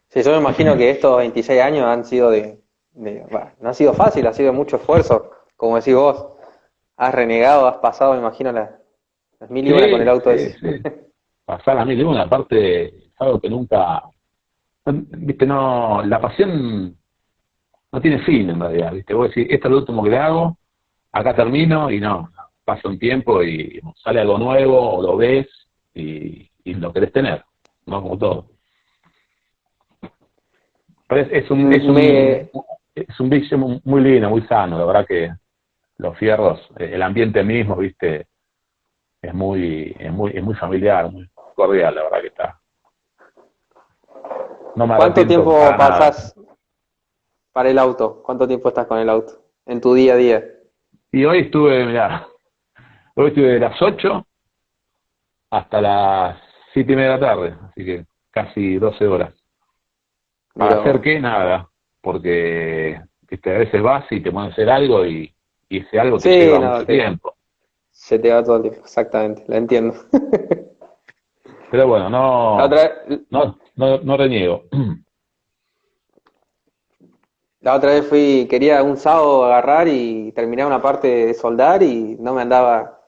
Sí, yo me imagino que estos 26 años han sido de, no ha sido fácil, ha sido mucho esfuerzo, como decís vos, has renegado, has pasado, me imagino, las, mil y una con el auto ese. Pasar las mil y una, aparte, es algo que nunca, viste, no, la pasión no tiene fin en realidad, ¿viste? Vos decís, esto es lo último que le hago, acá termino y no, pasa un tiempo y sale algo nuevo o lo ves y, lo querés tener, ¿no? Como todo. Pero es, un, es, un, es un vicio muy lindo, muy sano, la verdad que los fierros, el ambiente mismo, ¿viste? Es muy, es muy, es muy familiar, muy cordial, la verdad que está. No ¿Cuánto tiempo pasas para el auto? ¿Cuánto tiempo estás con el auto en tu día a día? Y hoy estuve, mira, hoy estuve de las 8 hasta las 7 y media de la tarde, así que casi 12 horas. ¿Para hacer qué? Nada. porque a veces vas y te pones a hacer algo y, ese algo te lleva mucho tiempo. Se te va todo el tiempo, exactamente, la entiendo. Pero bueno, no, no, no, no reniego. La otra vez fui, quería un sábado agarrar y terminar una parte de soldar y no me andaba,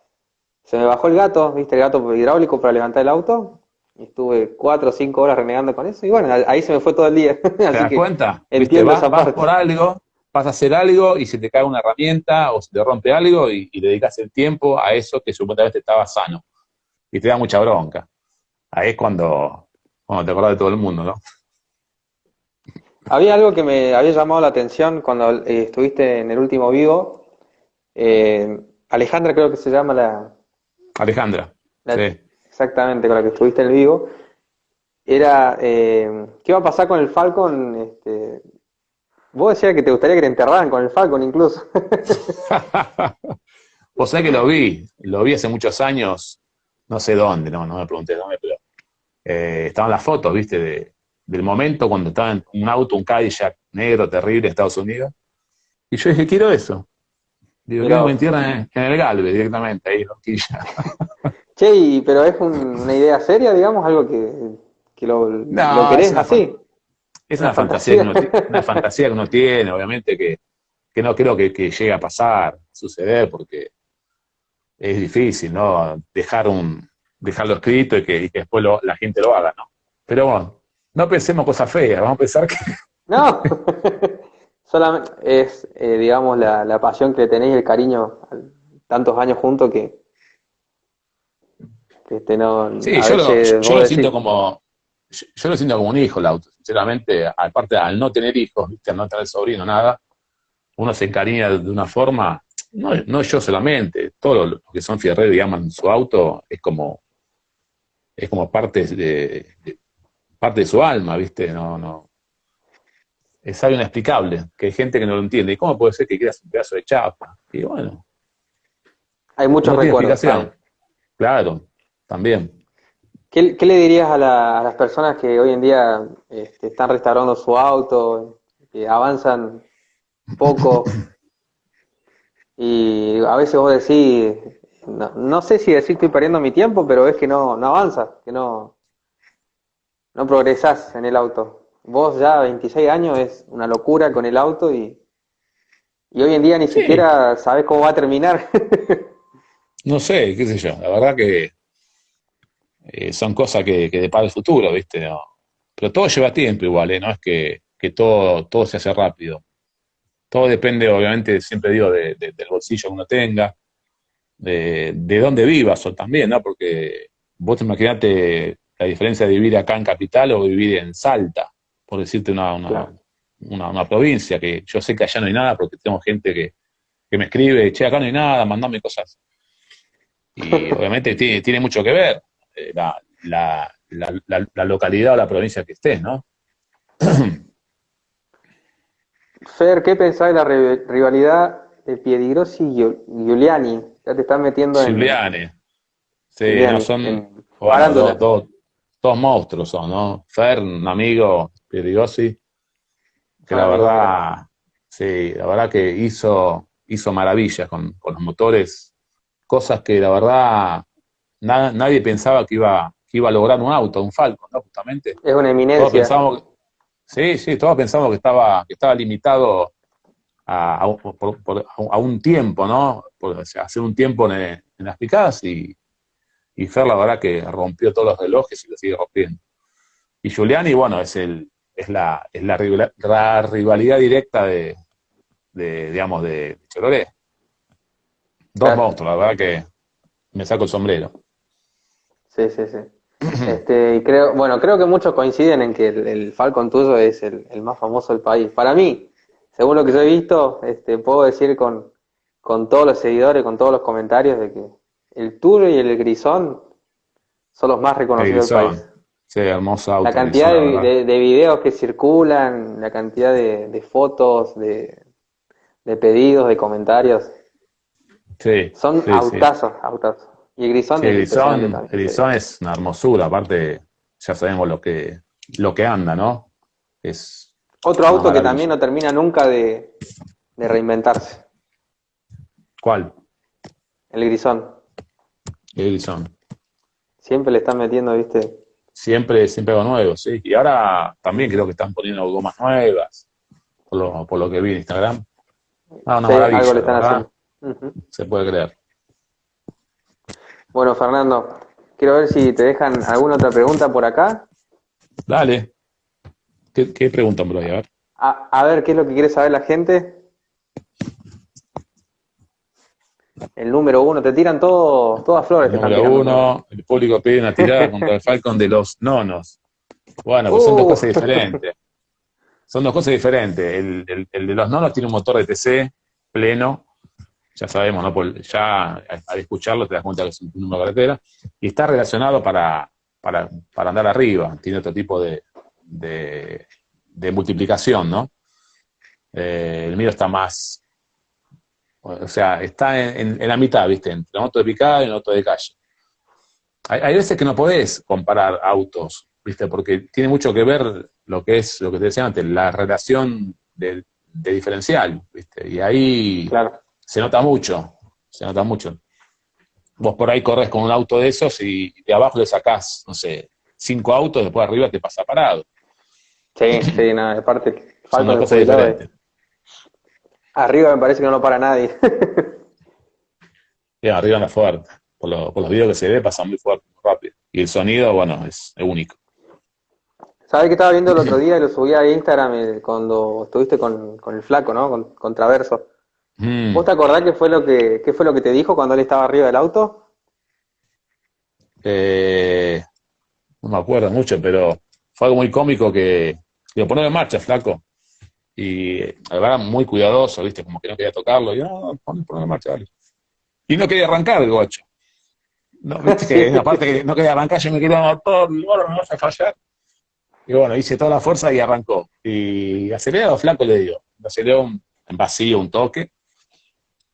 se me bajó el gato, viste, el gato hidráulico para levantar el auto, y estuve cuatro o cinco horas renegando con eso, y bueno, ahí se me fue todo el día. ¿Te das cuenta? Entiendo vas, vas por algo, vas a hacer algo y se te cae una herramienta o se te rompe algo y, y dedicas el tiempo a eso que supuestamente estaba sano. Y te da mucha bronca. Ahí es cuando, cuando te acordás de todo el mundo, ¿no? Había algo que me había llamado la atención cuando eh, estuviste en el último vivo. Eh, Alejandra creo que se llama la... Alejandra, sí. Exactamente, con la que estuviste en el vivo. Era, eh, ¿qué va a pasar con el Falcon? Este, vos decías que te gustaría que te enterraran con el Falcon incluso. Vos sabés que lo vi, lo vi hace muchos años, no sé dónde, no, no me pregunté dónde, pero estaban las fotos, viste, de, del momento cuando estaba en un auto, un Cadillac negro terrible en Estados Unidos. Y yo dije, quiero eso. Digo, quiero me entierran en, el Galve directamente, ahí, Roquilla. Che, pero es una idea seria, digamos, algo que, lo, querés así. Es una, fantasía, que uno, una fantasía que uno tiene, obviamente que, no creo que, llegue a pasar, suceder, porque es difícil, ¿no? Dejar un, dejarlo escrito y que, después la gente lo haga, ¿no? Pero bueno, no pensemos cosas feas, vamos a pensar que... No, solamente es, eh, digamos, la, pasión que tenéis, el cariño, tantos años juntos que, este, no... Sí, yo, lo, siento como... Yo, lo siento como un hijo, el auto, sinceramente, aparte al no tener hijos, al no tener sobrino, nada, uno se encariña de una forma, no, no yo solamente, todos los que son fierreros y aman su auto, es como, es como parte de, parte de su alma, ¿viste? No, no. Es algo inexplicable, que hay gente que no lo entiende. ¿Y cómo puede ser que quieras un pedazo de chapa? Y bueno. Hay muchos recuerdos. Claro, también. ¿Qué, le dirías a, las personas que hoy en día este, están restaurando su auto, que avanzan poco? y a veces vos decís, no, no, sé si decir estoy perdiendo mi tiempo, pero es que no, no avanza, que no, no progresás en el auto. Vos ya 26 años es una locura con el auto y, y hoy en día ni siquiera sabes cómo va a terminar. no sé, qué sé yo. La verdad que eh, son cosas que, que depara el futuro, ¿viste? No. Pero todo lleva tiempo igual, ¿eh? No es que, todo, todo se hace rápido. Todo depende, obviamente, siempre digo, de, del bolsillo que uno tenga, de, de dónde vivas o también, ¿no? Porque vos te imaginate la diferencia de vivir acá en Capital o vivir en Salta, por decirte una, una, provincia, que yo sé que allá no hay nada porque tengo gente que, me escribe, che, acá no hay nada, mandame cosas. Y obviamente tiene, mucho que ver eh, la, localidad o la provincia que estés, ¿no? Fer, ¿qué pensás de la rivalidad de Piedigrosi y Giuliani? Ya te estás metiendo en... Giuliani. Sí, no son... dos, todos monstruos son, ¿no? Fer, un amigo, Piriosi, que la verdad, sí, la verdad que hizo, hizo maravillas con, los motores, cosas que la verdad nadie pensaba que iba, que iba a lograr un auto, un Falcon, ¿no? Justamente. Es una eminencia. sí, sí, todos pensamos que estaba, que estaba limitado a, un tiempo, ¿no? Por, hacer un tiempo en, en las picadas y, y Fer la verdad que rompió todos los relojes y lo sigue rompiendo. Y Giuliani, bueno, es el es la, es la, rivalidad directa de, digamos, de Chororé. Dos monstruos, la verdad que me saco el sombrero. Sí, sí, sí. Este, y creo, bueno, creo que muchos coinciden en que el, Falcon tuyo es el, más famoso del país. Para mí, según lo que yo he visto, este, puedo decir con, con todos los seguidores, con todos los comentarios de que el Tour y el Grisón son los más reconocidos del país. Sí, hermoso auto. La cantidad de, videos que circulan, la cantidad de, fotos, de, pedidos, de comentarios. Sí. Son autazos, autazos. Y el Grisón, el Grisón, es una hermosura, aparte ya sabemos lo que, lo que anda, ¿no? Es, Otro auto que también no termina nunca de, reinventarse. ¿Cuál? El Grisón. El Grisón. Siempre le están metiendo, viste. Siempre, siempre algo nuevo, sí. Y ahora también creo que están poniendo gomas nuevas, por lo, por lo que vi en Instagram. Ah, una maravilla, algo le están haciendo. Se puede creer. Bueno, Fernando, quiero ver si te dejan alguna otra pregunta por acá. Dale. ¿Qué, qué preguntan por ahí? A A, ver, ¿qué es lo que quiere saber la gente? El número uno, te tiran todo, todas flores. El número uno, el público pide una tirada contra el Falcon de los nonos. Bueno, pues son dos uh. cosas diferentes. Son dos cosas diferentes. El, el, de los nonos tiene un motor de TC pleno, ya sabemos, ¿no? ya al escucharlo te das cuenta que es un número de carretera, y está relacionado para, para, para andar arriba, tiene otro tipo de, de, multiplicación, ¿no? Eh, el mío está más, o sea, está en, la mitad, ¿viste? Entre la moto de picada y la moto de calle. Hay, veces que no podés comparar autos, ¿viste? Porque tiene mucho que ver lo que es, lo que te decía antes, la relación de, diferencial, ¿viste? Y ahí se nota mucho, se nota mucho. Vos por ahí corres con un auto de esos y de abajo le sacás, no sé, cinco autos, después arriba te pasa parado. Sí, sí, nada, aparte falta de Arriba me parece que no lo para nadie. arriba no es fuerte. Por, los videos que se ve pasa muy fuerte, muy rápido. Y el sonido, bueno, es, único. ¿Sabes que estaba viendo el otro día y lo subí a Instagram eh, cuando estuviste con, el flaco, ¿no? Con, Traverso. Mm. ¿Vos te acordás qué fue lo que qué fue lo que te dijo cuando él estaba arriba del auto? Eh, no me acuerdo mucho, pero fue algo muy cómico que lo ponía en marcha, flaco. Y verdad muy cuidadoso, ¿viste? Como que no quería tocarlo. Y no, ponlo en marcha, dale. Y no quería arrancar el gocho. No, ¿viste? que aparte que no quería arrancar, yo me quería motor, y bueno, no vas a fallar. Y bueno, hice toda la fuerza y arrancó. Y acelerado, flaco le digo. Aceleró un, en vacío, un toque.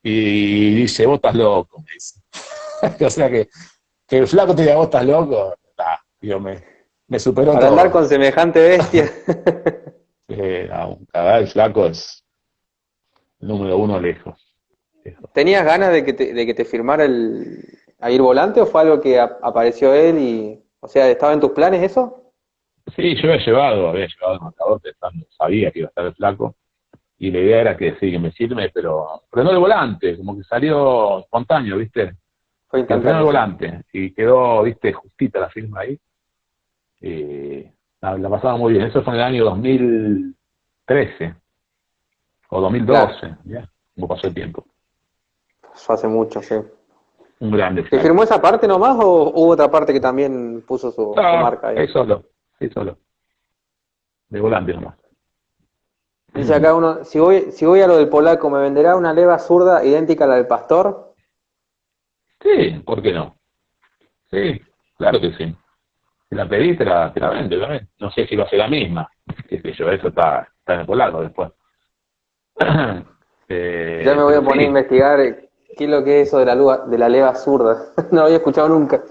Y dice, vos estás loco, me dice. o sea que, que el flaco te diga, vos estás loco, nah, yo me, me superó Para andar con semejante bestia. eh, un el flaco es el número uno lejos. ¿Tenías ganas de que te, de que te firmara el a ir volante o fue algo que apareció él y, o sea, estaba en tus planes eso? Sí, yo había llevado, había llevado el marcador pensando, sabía que iba a estar el flaco y la idea era que sí, que me sirve, pero, pero no de volante, como que salió espontáneo, ¿viste? Fue el volante y quedó, ¿viste? Justita la firma ahí. Eh, la, la, pasaba muy bien. Eso fue en el año 2013 o 2012, ¿ya? Como pasó el tiempo. Hace mucho, sí. Un grande. ¿Te firmó esa parte nomás o hubo otra parte que también puso su, marca ahí? solo, sí, solo. De volante nomás. Dice acá uno, si voy, si voy a lo del polaco, ¿me venderá una leva zurda idéntica a la del pastor? Sí, ¿por qué no? Sí, claro que sí. Si la pedí, te la, te vende, No sé si va a ser la misma. Qué sé yo, eso está, está en el polaco después. eh, ya me voy a poner a investigar qué es lo que es eso de la, de la leva zurda. no lo había escuchado nunca.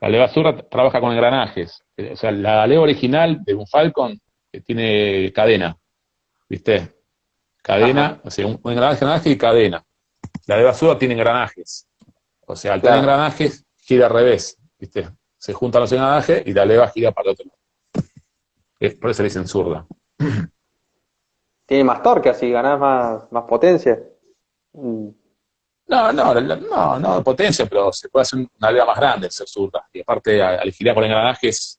La leva zurda trabaja con engranajes. O sea, la leva original de un Falcon eh, tiene cadena. ¿Viste? Cadena, o sea, un, engranaje, engranaje y cadena. La leva zurda tiene engranajes. O sea, al tener engranajes, gira al revés. ¿Viste? Se juntan los engranajes y la leva gira para el otro lado. Es, por eso le dicen zurda. Tiene más torque así, ganás más, más potencia. No, no, no, no potencia, pero se puede hacer una leva más grande ser zurda. Y aparte, al girar con engranajes,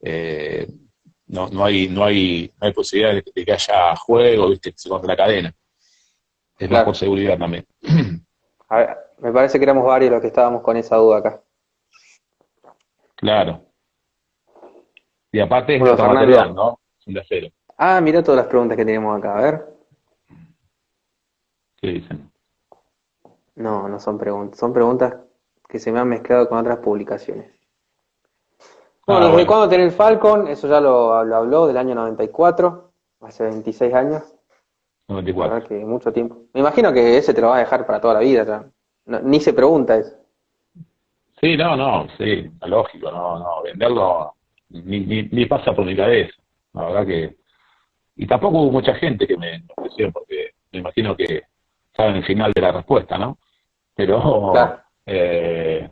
eh, no, no, hay, no, hay, no hay posibilidad de, que haya juego, viste, que se corte la cadena. Es más por seguridad también. A ver, me parece que éramos varios los que estábamos con esa duda acá. Claro. Y aparte es otro material, ¿no? Es de acero. Ah, mira todas las preguntas que tenemos acá, a ver. ¿Qué dicen? No, no son preguntas, son preguntas que se me han mezclado con otras publicaciones. Ah, bueno, ¿desde cuándo tenés el Falcon? Eso ya lo, habló, del año 94, hace 26 años. 94. que mucho tiempo. Me imagino que ese te lo vas a dejar para toda la vida. Ya. ni se pregunta eso. Sí, no, no, sí, lógico, no, no, venderlo ni, ni, pasa por mi cabeza. La verdad que y tampoco hubo mucha gente que me ofreció, porque me imagino que saben el final de la respuesta, ¿no? Pero, eh,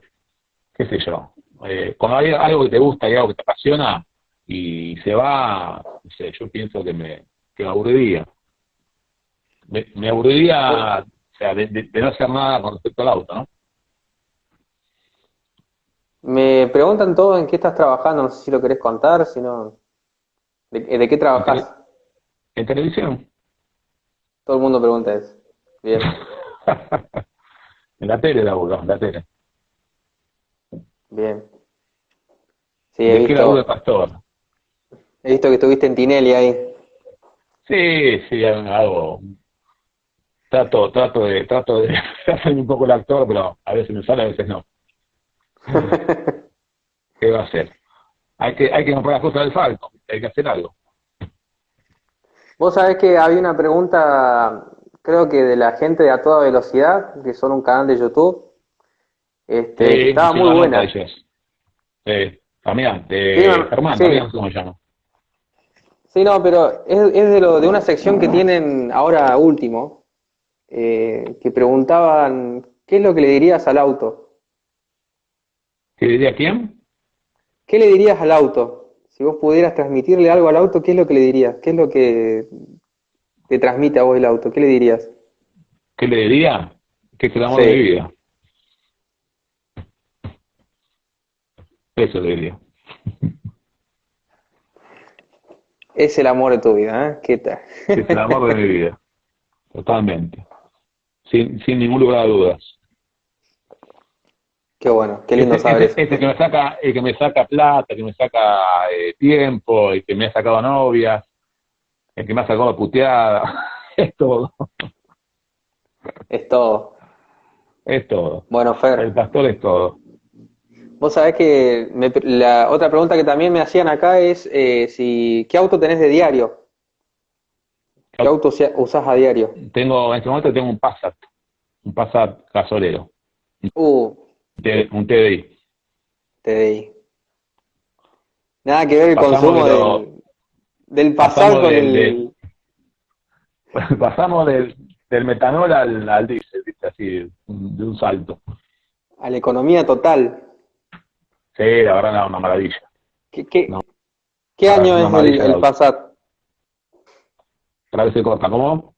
qué sé yo, eh, cuando hay algo que te gusta y algo que te apasiona y se va, no sé, yo pienso que me, que me aburriría. Me, aburriría, o sea, de, no hacer nada con respecto al auto, ¿no? Me preguntan todo en qué estás trabajando, no sé si lo querés contar, si no... ¿De, qué trabajas? En, televisión. Todo el mundo pregunta eso. Bien. en la tele laburo, en la tele. Bien. Sí, he visto, de pastor. He visto que estuviste en Tinelli ahí. Sí, sí, hago. Trato, trato de, trato de hacer un poco el actor, pero a veces me sale, a veces no. ¿Qué va a hacer? Hay que, hay que comprar las cosas del falco, hay que hacer algo. Vos sabés que había una pregunta, creo que de la gente de A Toda Velocidad, que son un canal de YouTube. Este, estaba muy buena. Eh, también, de Germán, también, ¿cómo se llama? Sí, no, pero es, es de, lo, de una sección que tienen ahora último, eh, que preguntaban, ¿qué es lo que le dirías al auto? ¿Qué diría quién? ¿Qué le dirías al auto? Si vos pudieras transmitirle algo al auto, ¿qué es lo que le dirías? ¿Qué es lo que te transmite a vos el auto? ¿Qué le dirías? ¿Qué le diría? Que es el amor de mi vida. Eso le diría. Es el amor de tu vida, ¿eh? ¿Qué tal? Es el amor de mi vida. Totalmente. Sin, sin ningún lugar de dudas. Qué bueno, qué lindo saber ese, que me saca, el que me saca plata, que me saca eh, tiempo, el que me ha sacado novias, el que me ha sacado puteada, es todo. Es todo. Es todo. Bueno, Fer. El pastor es todo. Vos sabés que la otra pregunta que también me hacían acá es eh, si qué auto tenés de diario. ¿Qué auto usás a diario? Tengo, en este momento tengo un Passat, un Passat gasolero. Uh, un TDI. TDI. Nada que ver el consumo del, del pasado con el... pasamos del, del metanol al, al diésel, así, de un salto. A la economía total. Sí, la verdad, no, una maravilla. ¿Qué, qué, año es el, el Passat? Otra vez se corta, ¿cómo?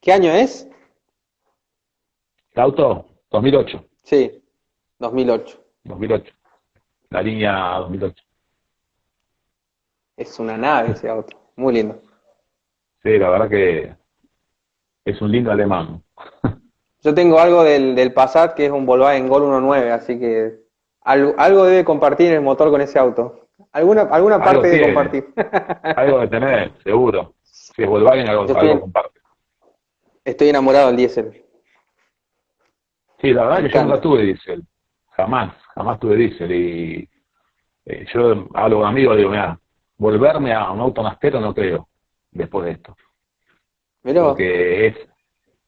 ¿Qué año es? ¿El auto? 2008. Sí. 2008. 2008. La línea 2008. Es una nave ese auto. Muy lindo. Sí, la verdad que es un lindo alemán. Yo tengo algo del, del Passat que es un Volkswagen Gol 1.9, así que algo, algo, debe compartir el motor con ese auto. Alguna, alguna parte debe compartir. algo de tener, seguro. Si es Volkswagen, algo, algo comparte. Estoy enamorado del diésel. Sí, la verdad que yo nunca tuve diésel jamás, jamás tuve diésel. Y eh, yo hablo con amigos y digo, mira, volverme a un auto mastero no creo, después de esto. Porque es,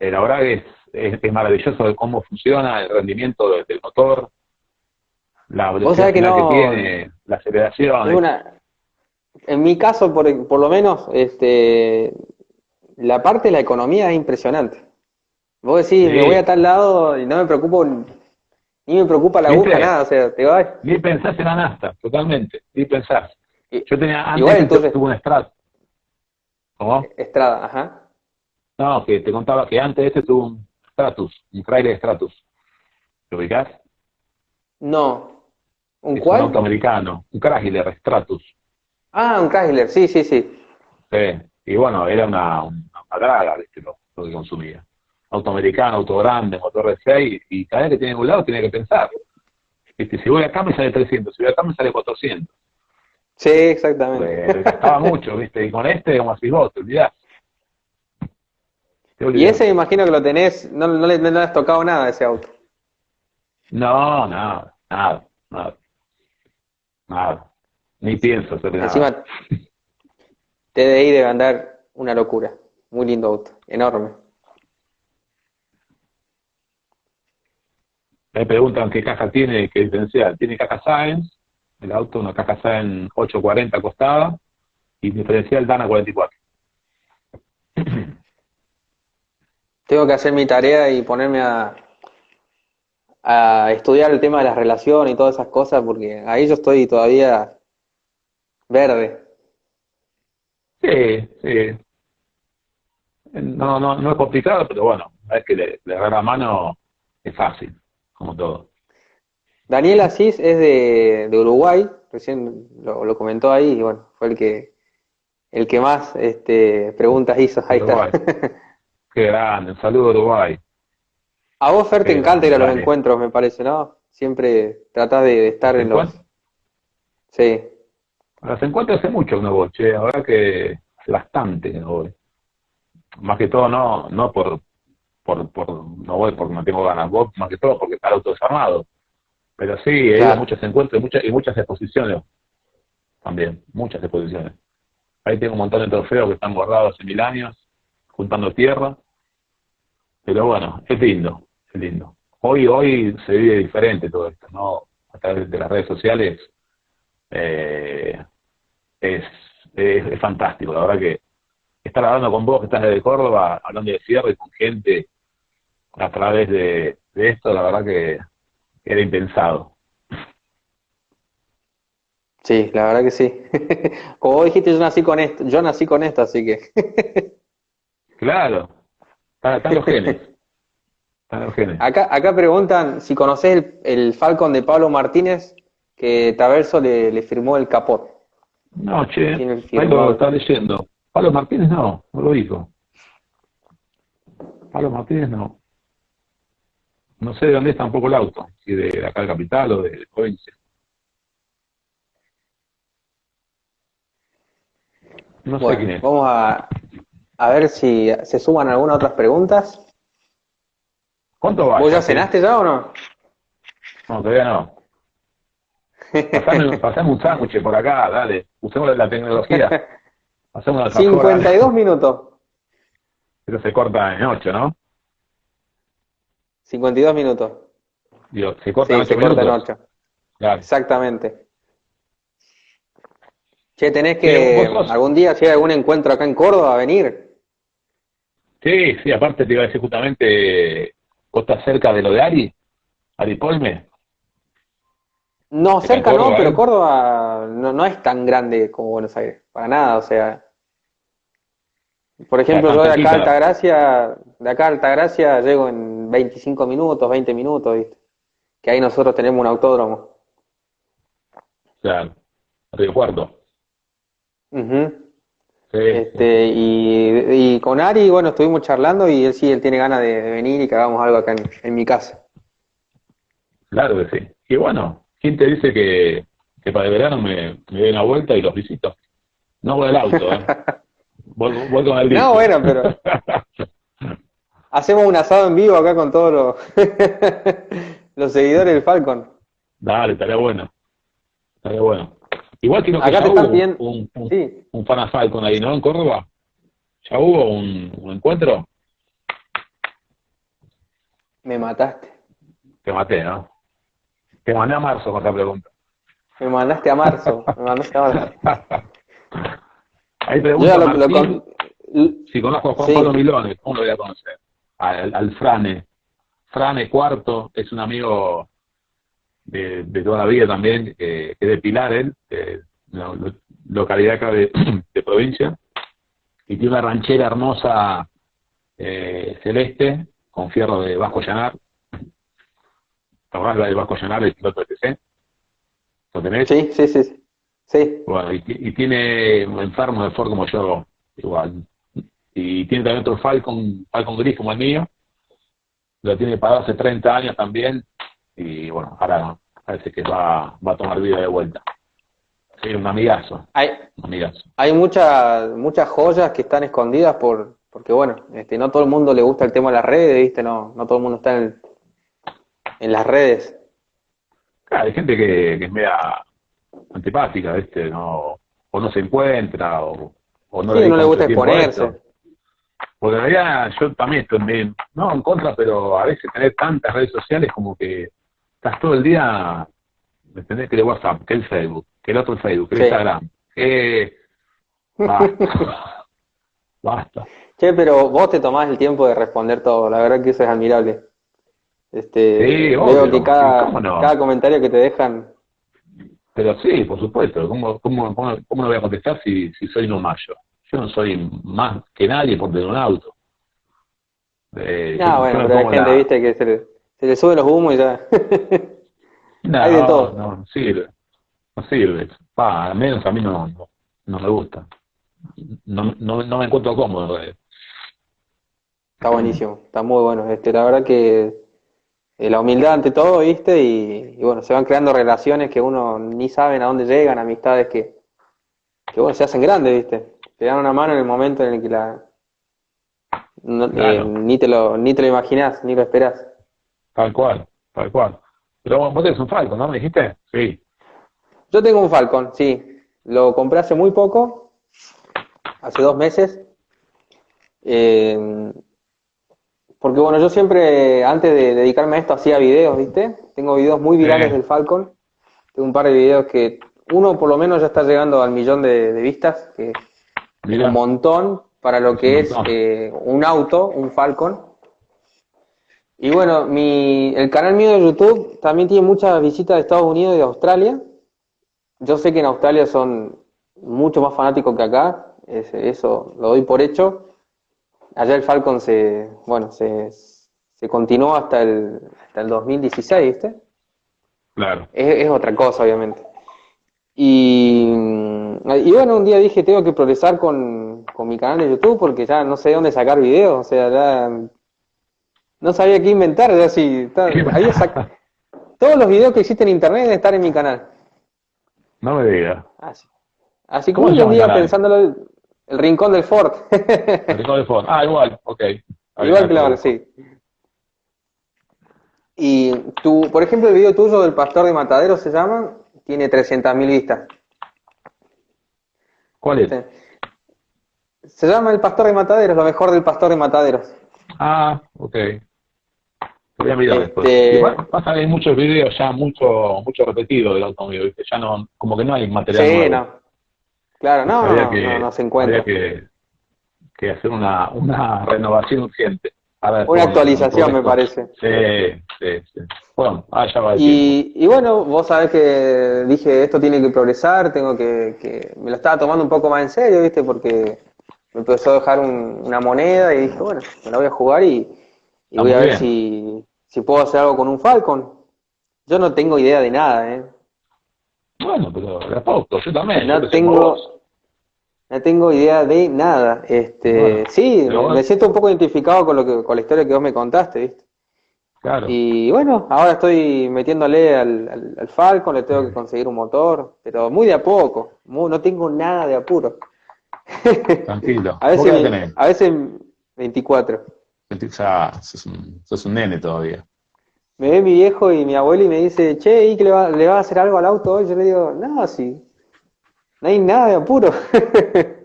eh, la verdad es, es, maravilloso cómo funciona el rendimiento del, motor, la velocidad que, tiene, la aceleración. en mi caso, por, por lo menos, este, la parte de la economía es impresionante. Vos decís, me voy a tal lado y no me preocupo ni me preocupa la aguja, nada, o sea, te vas. Ni pensás en la nasta, totalmente, ni pensás. Yo tenía antes igual, entonces, tuve un Estrada. ¿Cómo? Estrada, ajá. No, que te contaba que antes ese tuvo un Stratus, un Chrysler Stratus. ¿Lo ubicás? No. ¿Un cuál? Un auto americano, un Chrysler Stratus. Ah, un Chrysler, sí, sí, sí. Sí, y bueno, era una, una, draga, ¿viste? Lo, lo que consumía auto americano, auto grande, motor de 6, y cada vez que tiene un lado tiene que pensar. ¿Viste? Si voy acá me sale 300, si voy acá me sale 400. Sí, exactamente. Pues, gastaba mucho, ¿viste? Y con este, como así vos, te olvidás. Y ese me imagino que lo tenés, no, no, le, no has tocado nada a ese auto. No, nada, nada, nada. Nada. Ni pienso hacer nada. Encima, TDI debe andar una locura. Muy lindo auto, enorme. Me preguntan qué caja tiene, qué diferencial. Tiene caja Science, el auto, una caja Science 840 costada, y diferencial Dana 44. Tengo que hacer mi tarea y ponerme a, a estudiar el tema de las relaciones y todas esas cosas, porque ahí yo estoy todavía verde. Sí, sí. No, no, no es complicado, pero bueno, es que le, le la mano es fácil como todo. Daniel Asís es de, de Uruguay, recién lo, lo, comentó ahí, y bueno, fue el que el que más este, preguntas hizo. Ahí está. Qué grande, un saludo Uruguay. A vos, Fer, te encanta ir a los encuentros, me parece, ¿no? Siempre tratás de, estar en los... Sí. A los encuentros hace mucho que no voy, che, ahora que hace bastante que no voy. Más que todo no no por, por, por no voy porque no tengo ganas, voy más que todo porque está el auto desarmado. Pero sí, a muchos encuentros y muchas, y muchas exposiciones también, muchas exposiciones. Ahí tengo un montón de trofeos que están borrados en mil años, juntando tierra. Pero bueno, es lindo, es lindo. Hoy, hoy se vive diferente todo esto, ¿no? A través de las redes sociales eh, es, es, fantástico. La verdad que estar hablando con vos que estás desde Córdoba, hablando de cierre con gente a través de, de esto, la verdad que era impensado. Sí, la verdad que sí. Como vos dijiste, yo nací con esto, yo nací con esto, así que. claro, están los genes. Acá, acá preguntan si conoces el, el, Falcon de Pablo Martínez que Taverso le, le firmó el capot. No, che, ahí lo está leyendo. Pablo Martínez no, no lo dijo. Pablo Martínez no. No sé de dónde es tampoco el auto, si de acá de Capital o de provincia. No sé quién es. Vamos a, a ver si se suman algunas otras preguntas. ¿Cuánto va? ¿Vos ya cenaste ya o no? No, todavía no. Pasame, un sándwich por acá, dale. Usemos la tecnología. Pasemos 52 minutos. Pero se corta en 8, ¿no? 52 minutos. Dios, se corta en 8 minutos. Corta en 8. Claro. Exactamente. Che, tenés que algún día, si hay algún encuentro acá en Córdoba, venir. Sí, sí, aparte te iba a decir justamente, ¿vos estás cerca de lo de Ari? ¿Ari Polme? No, cerca no, pero ¿eh? Córdoba no, no es tan grande como Buenos Aires, para nada, o sea. Por ejemplo, yo de acá a Altagracia, de acá a Altagracia llego en 25 minutos, 20 minutos, ¿viste? Que ahí nosotros tenemos un autódromo. Claro, Río Cuarto este, y, con Ari, bueno, estuvimos charlando y él sí, él tiene ganas de, venir y que hagamos algo acá en, mi casa. Claro que sí. Y bueno, ¿quién te dice que, para el verano me, me doy una vuelta y los visito? No voy al auto, ¿eh? voy, con el No, bueno, pero... Hacemos un asado en vivo acá con todos los, los seguidores del Falcon. Dale, estaría bueno. Estaría bueno. Igual que Acá ya hubo un, un, un, ahí, ¿no? En Córdoba. ¿Ya hubo un, encuentro? Me mataste. Te maté, ¿no? Te mandé a marzo con esta pregunta. Me mandaste a marzo. me mandaste a marzo. Ahí pregunta Martín, si conozco a Juan Pablo Milones, ¿cómo lo voy a conocer? Al, al Frane. Frane Cuarto es un amigo de, de toda la vida también, que es de Pilar, él, localidad acá de, provincia, y tiene una ranchera hermosa eh, celeste con fierro de Vasco Llanar. ¿Te acordás la de Vasco Llanar, el piloto de TC? ¿Lo tenés? Sí, sí, sí. sí. Bueno, y, tiene enfermo de Ford como yo, igual. Y tiene también otro Falcon, Falcon gris como el mío. Lo tiene pagado hace 30 años también y bueno, ahora parece que va, va a tomar vida de vuelta. Sí, un amigazo. Hay, hay muchas muchas joyas que están escondidas por porque bueno, este, no todo el mundo le gusta el tema de las redes, ¿viste? No, no todo el mundo está en, en las redes. Claro, hay gente que, que es media antipática, ¿viste? No, o no se encuentra, o, o no, le, no le gusta exponerse. Porque en realidad yo también estoy, no en contra, pero a veces tener tantas redes sociales como que estás todo el día, ¿me entendés? Que el WhatsApp, que el Facebook, que el otro Facebook, que el Instagram, que... Basta. Basta. Che, pero vos te tomás el tiempo de responder todo, la verdad que eso es admirable. Este, Sí, veo obvio, que cada, no. cada comentario que te dejan, Pero sí, por supuesto. ¿Cómo, cómo, cómo, cómo no voy a contestar si, si soy no mayo? Yo no soy más que nadie por tener un auto. Eh, ah, yo- bueno, pero hay gente, la- viste, que se le, se le suben los humos y ya. No, hay de todo. no, no sirve. No sirve. Pa, al menos a mí no, no, no me gusta. No, no, no me encuentro cómodo. en realidad. Está buenísimo, está muy bueno. Este, la verdad que eh, la humildad ante todo, viste, y, y bueno, se van creando relaciones que uno ni saben a dónde llegan, amistades que, que bueno, se hacen grandes, viste. Te dan una mano en el momento en el que la no- eh, ni te lo, ni te lo imaginás, ni lo esperás. Tal cual, tal cual. Pero vos tenés un Falcon, ¿no? ¿Me dijiste? Sí. Yo tengo un Falcon, sí. Lo compré hace muy poco, hace dos meses. Eh, porque bueno, yo siempre, antes de dedicarme a esto, hacía videos, ¿viste? Tengo videos muy virales Sí. del Falcon. Tengo un par de videos que, uno por lo menos ya está llegando al millón de, de vistas, que Mirá. un montón para lo que Es un eh, un auto, un Falcon. Y bueno, mi, el canal mío de YouTube también tiene muchas visitas de Estados Unidos y de Australia. Yo sé que en Australia son mucho más fanáticos que acá, es- eso lo doy por hecho. Allá el Falcon se, bueno, se, se continuó hasta el, hasta el 2016, ¿viste? Claro. Es, es otra cosa, obviamente. Y, y bueno, un día dije, tengo que progresar con, con mi canal de YouTube porque ya no sé dónde sacar videos, o sea, ya no sabía qué inventar, ya sí, había todos los videos que existen en internet deben estar en mi canal. No me digas. Así, así ¿Cómo como un día pensándolo, el, el rincón del Ford. El Rincón del Ford. Ah, igual, ok. Ahí Igual verdad, sí. Y tu, por ejemplo, el video tuyo del pastor de Matadero se llama, tiene 300.000 vistas. ¿Cuál es? Se llama El Pastor de Mataderos, lo mejor del Pastor de Mataderos. Ah, ok. Voy a mirar después. Este- Igual pasa que hay muchos videos ya mucho mucho repetido del automóvil, ¿viste? Ya no, como que no hay material Sí, nuevo. no. Claro, no, no, que, no, no se encuentra. habría que, que hacer una, una renovación urgente. A ver, Una actualización, me parece. Sí, sí, sí. Bueno, ah, ya va el. Y, y bueno, vos sabés que dije, esto tiene que progresar, tengo que, que... Me lo estaba tomando un poco más en serio, ¿viste? Porque me empezó a dejar un- una moneda y dije, bueno, me la voy a jugar y, voy a ver si, si puedo hacer algo con un Falcon. Yo no tengo idea de nada, ¿eh? Bueno, pero de a poco, yo también. No yo tengo-. No tengo idea de nada. Este, Bueno, sí, me, bueno. me siento un poco identificado con lo que, con la historia que vos me contaste, ¿viste? Claro. Y bueno, ahora estoy metiéndole al, al, al Falcon, le tengo que conseguir un motor, pero muy de a poco, muy- no tengo nada de apuro. Tranquilo. A ¿Vos qué veces, tenés? a veces 24. Ya sos un, sos un nene todavía. Me ve mi viejo y mi abuelo y me dice, che, ¿y que le va, le va a hacer algo al auto hoy? Yo le digo, no, sí, no hay nada de apuro.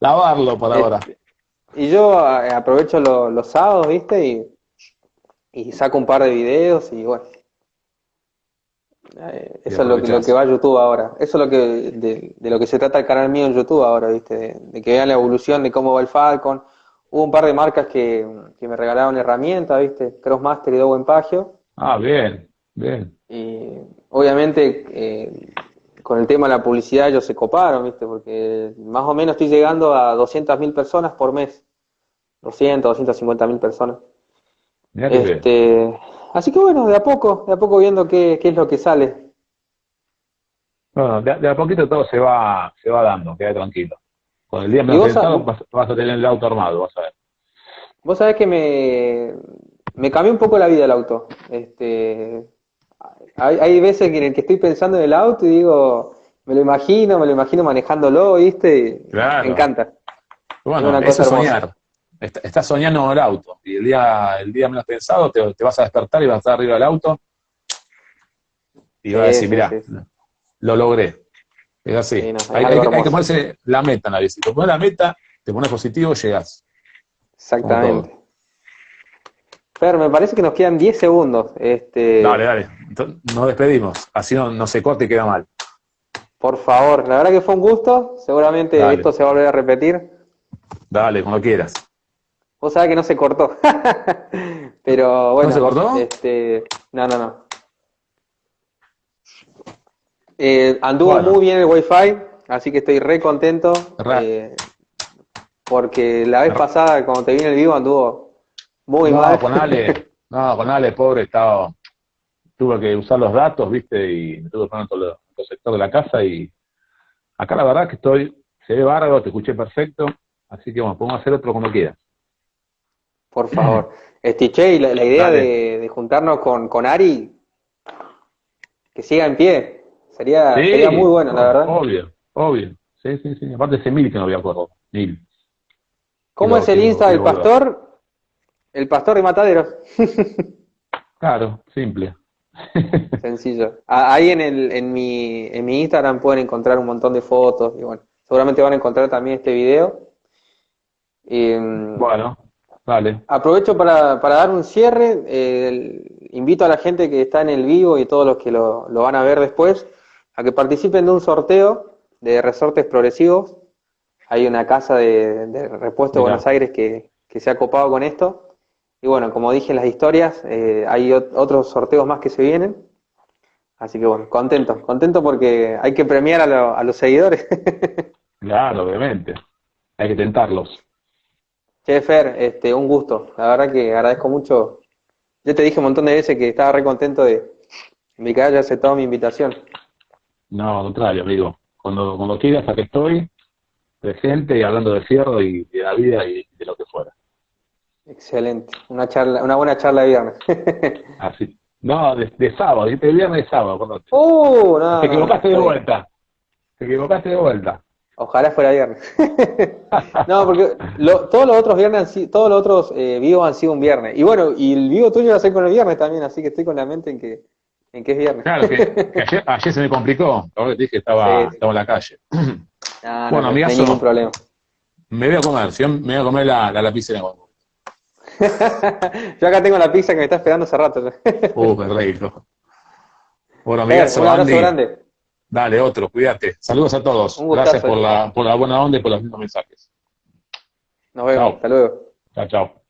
Lavarlo por ahora. Este, Y yo eh, aprovecho lo- los sábados, ¿viste? Y, y saco un par de videos y bueno. Eh, eso es lo que, lo aprovechás. que va a YouTube ahora. Eso es lo que, de, de lo que se trata el canal mío en YouTube ahora, ¿viste? De, de que vean la evolución de cómo va el Falcon. Hubo un par de marcas que, que me regalaron herramientas, ¿viste? Crossmaster y Dow Empagio. Ah, bien, bien. Y obviamente eh, con el tema de la publicidad ellos se coparon, ¿viste? Porque más o menos estoy llegando a 200.000 personas por mes. 200, 250.000 personas. Mirá que bien. Este, así que bueno, de a poco, de a poco viendo qué, qué es lo que sale. Bueno, de, de a poquito todo se va, se va dando, queda tranquilo. Con el día ¿Y menos vos pensado sab- vas, vas a tener el auto armado, vas a ver. Vos sabés que me, me cambió un poco la vida el auto. Este, hay, hay veces que en el que estoy pensando en el auto y digo, me lo imagino, me lo imagino manejándolo, ¿viste? Claro. Me encanta. Bueno, una eso cosa es hermosa. soñar. Est- Estás soñando el auto. Y el día, el día menos pensado te, te vas a despertar y vas a estar arriba del auto. Y vas a decir, mirá, sí, sí. lo logré. Es así. No, es hay, que- hay que ponerse la meta en la bici. Te pones la meta, te pones positivo, llegas. Exactamente. Fer, me parece que nos quedan 10 segundos. Este, Dale, dale. Nos despedimos. Así no, no se corte y queda mal. Por favor, la verdad que fue un gusto. Seguramente Dale. esto se va a volver a repetir. Dale, cuando quieras. Vos sabés que no se cortó. Pero bueno. ¿No se cortó? Este, no, no, no. Eh, anduvo Bueno. muy bien el Wi-Fi, así que estoy re contento. Eh, porque la vez pasada, cuando te vi en el vivo, anduvo muy no, mal. con Ale, no, con Ale, pobre, estaba, tuve que usar los datos, viste, y me tuve que poner en todo, el sector de la casa y acá la verdad que estoy, se ve bárbaro, te escuché perfecto, así que bueno, podemos hacer otro cuando quieras. Por favor. Este, che, y la, la idea de, de juntarnos con, con Ari, que siga en pie, sería, Sí, sería muy bueno, la verdad. Obvio, obvio. Sí, sí, sí. Aparte ese mil que no me acuerdo. Mil. ¿Cómo es el Insta del pastor? El pastor de Mataderos. Claro, simple. Sencillo. Ahí en, el, en, mi, en mi Instagram pueden encontrar un montón de fotos y bueno, seguramente van a encontrar también este video. Y, mm, bueno, dale. aprovecho para, para dar un cierre. eh, el- invito a la gente que está en el vivo y todos los que lo, lo van a ver después a que participen de un sorteo de resortes progresivos. Hay una casa de, de repuesto de. Buenos Aires que, que se ha copado con esto. Y bueno, como dije en las historias, eh, hay ot- otros sorteos más que se vienen. Así que bueno, contento, contento porque hay que premiar a, lo- a los seguidores. Claro, obviamente. Hay que tentarlos. Che, Fer, este, un gusto. La verdad que agradezco mucho. Yo te dije un montón de veces que estaba re contento de, de que hayas aceptado mi invitación. No, al contrario, amigo. Cuando, cuando quieras, aquí estoy, presente y hablando de fierro y de la vida y de lo que fuera. Excelente. Una charla, una buena charla de viernes. Así. No, de, de sábado, el viernes de sábado, perdón. uh, no, Te no, equivocaste de vuelta. Te equivocaste de vuelta. Ojalá fuera viernes. no, porque lo- todos los otros viernes, todos los otros eh, vivos han sido un viernes. Y bueno, y el vivo tuyo va a ser con el viernes también, así que estoy con la mente en que, en que es viernes. Claro, que, que ayer, ayer se me complicó. Ahora te dije que estaba, Sí, sí. estaba en la calle. No, no, Bueno, no, no hay ningún problema. Me voy a comer, me voy a comer la, la lapicera. Yo acá tengo la pizza que me está esperando hace rato. Uh, rico. Bueno, Fer, amigazo, un abrazo Andy. grande. Dale, otro, cuídate. Saludos a todos. Gracias por la, por la buena onda y por los mismos mensajes. Nos vemos. Chao. Hasta luego. Chao, chao.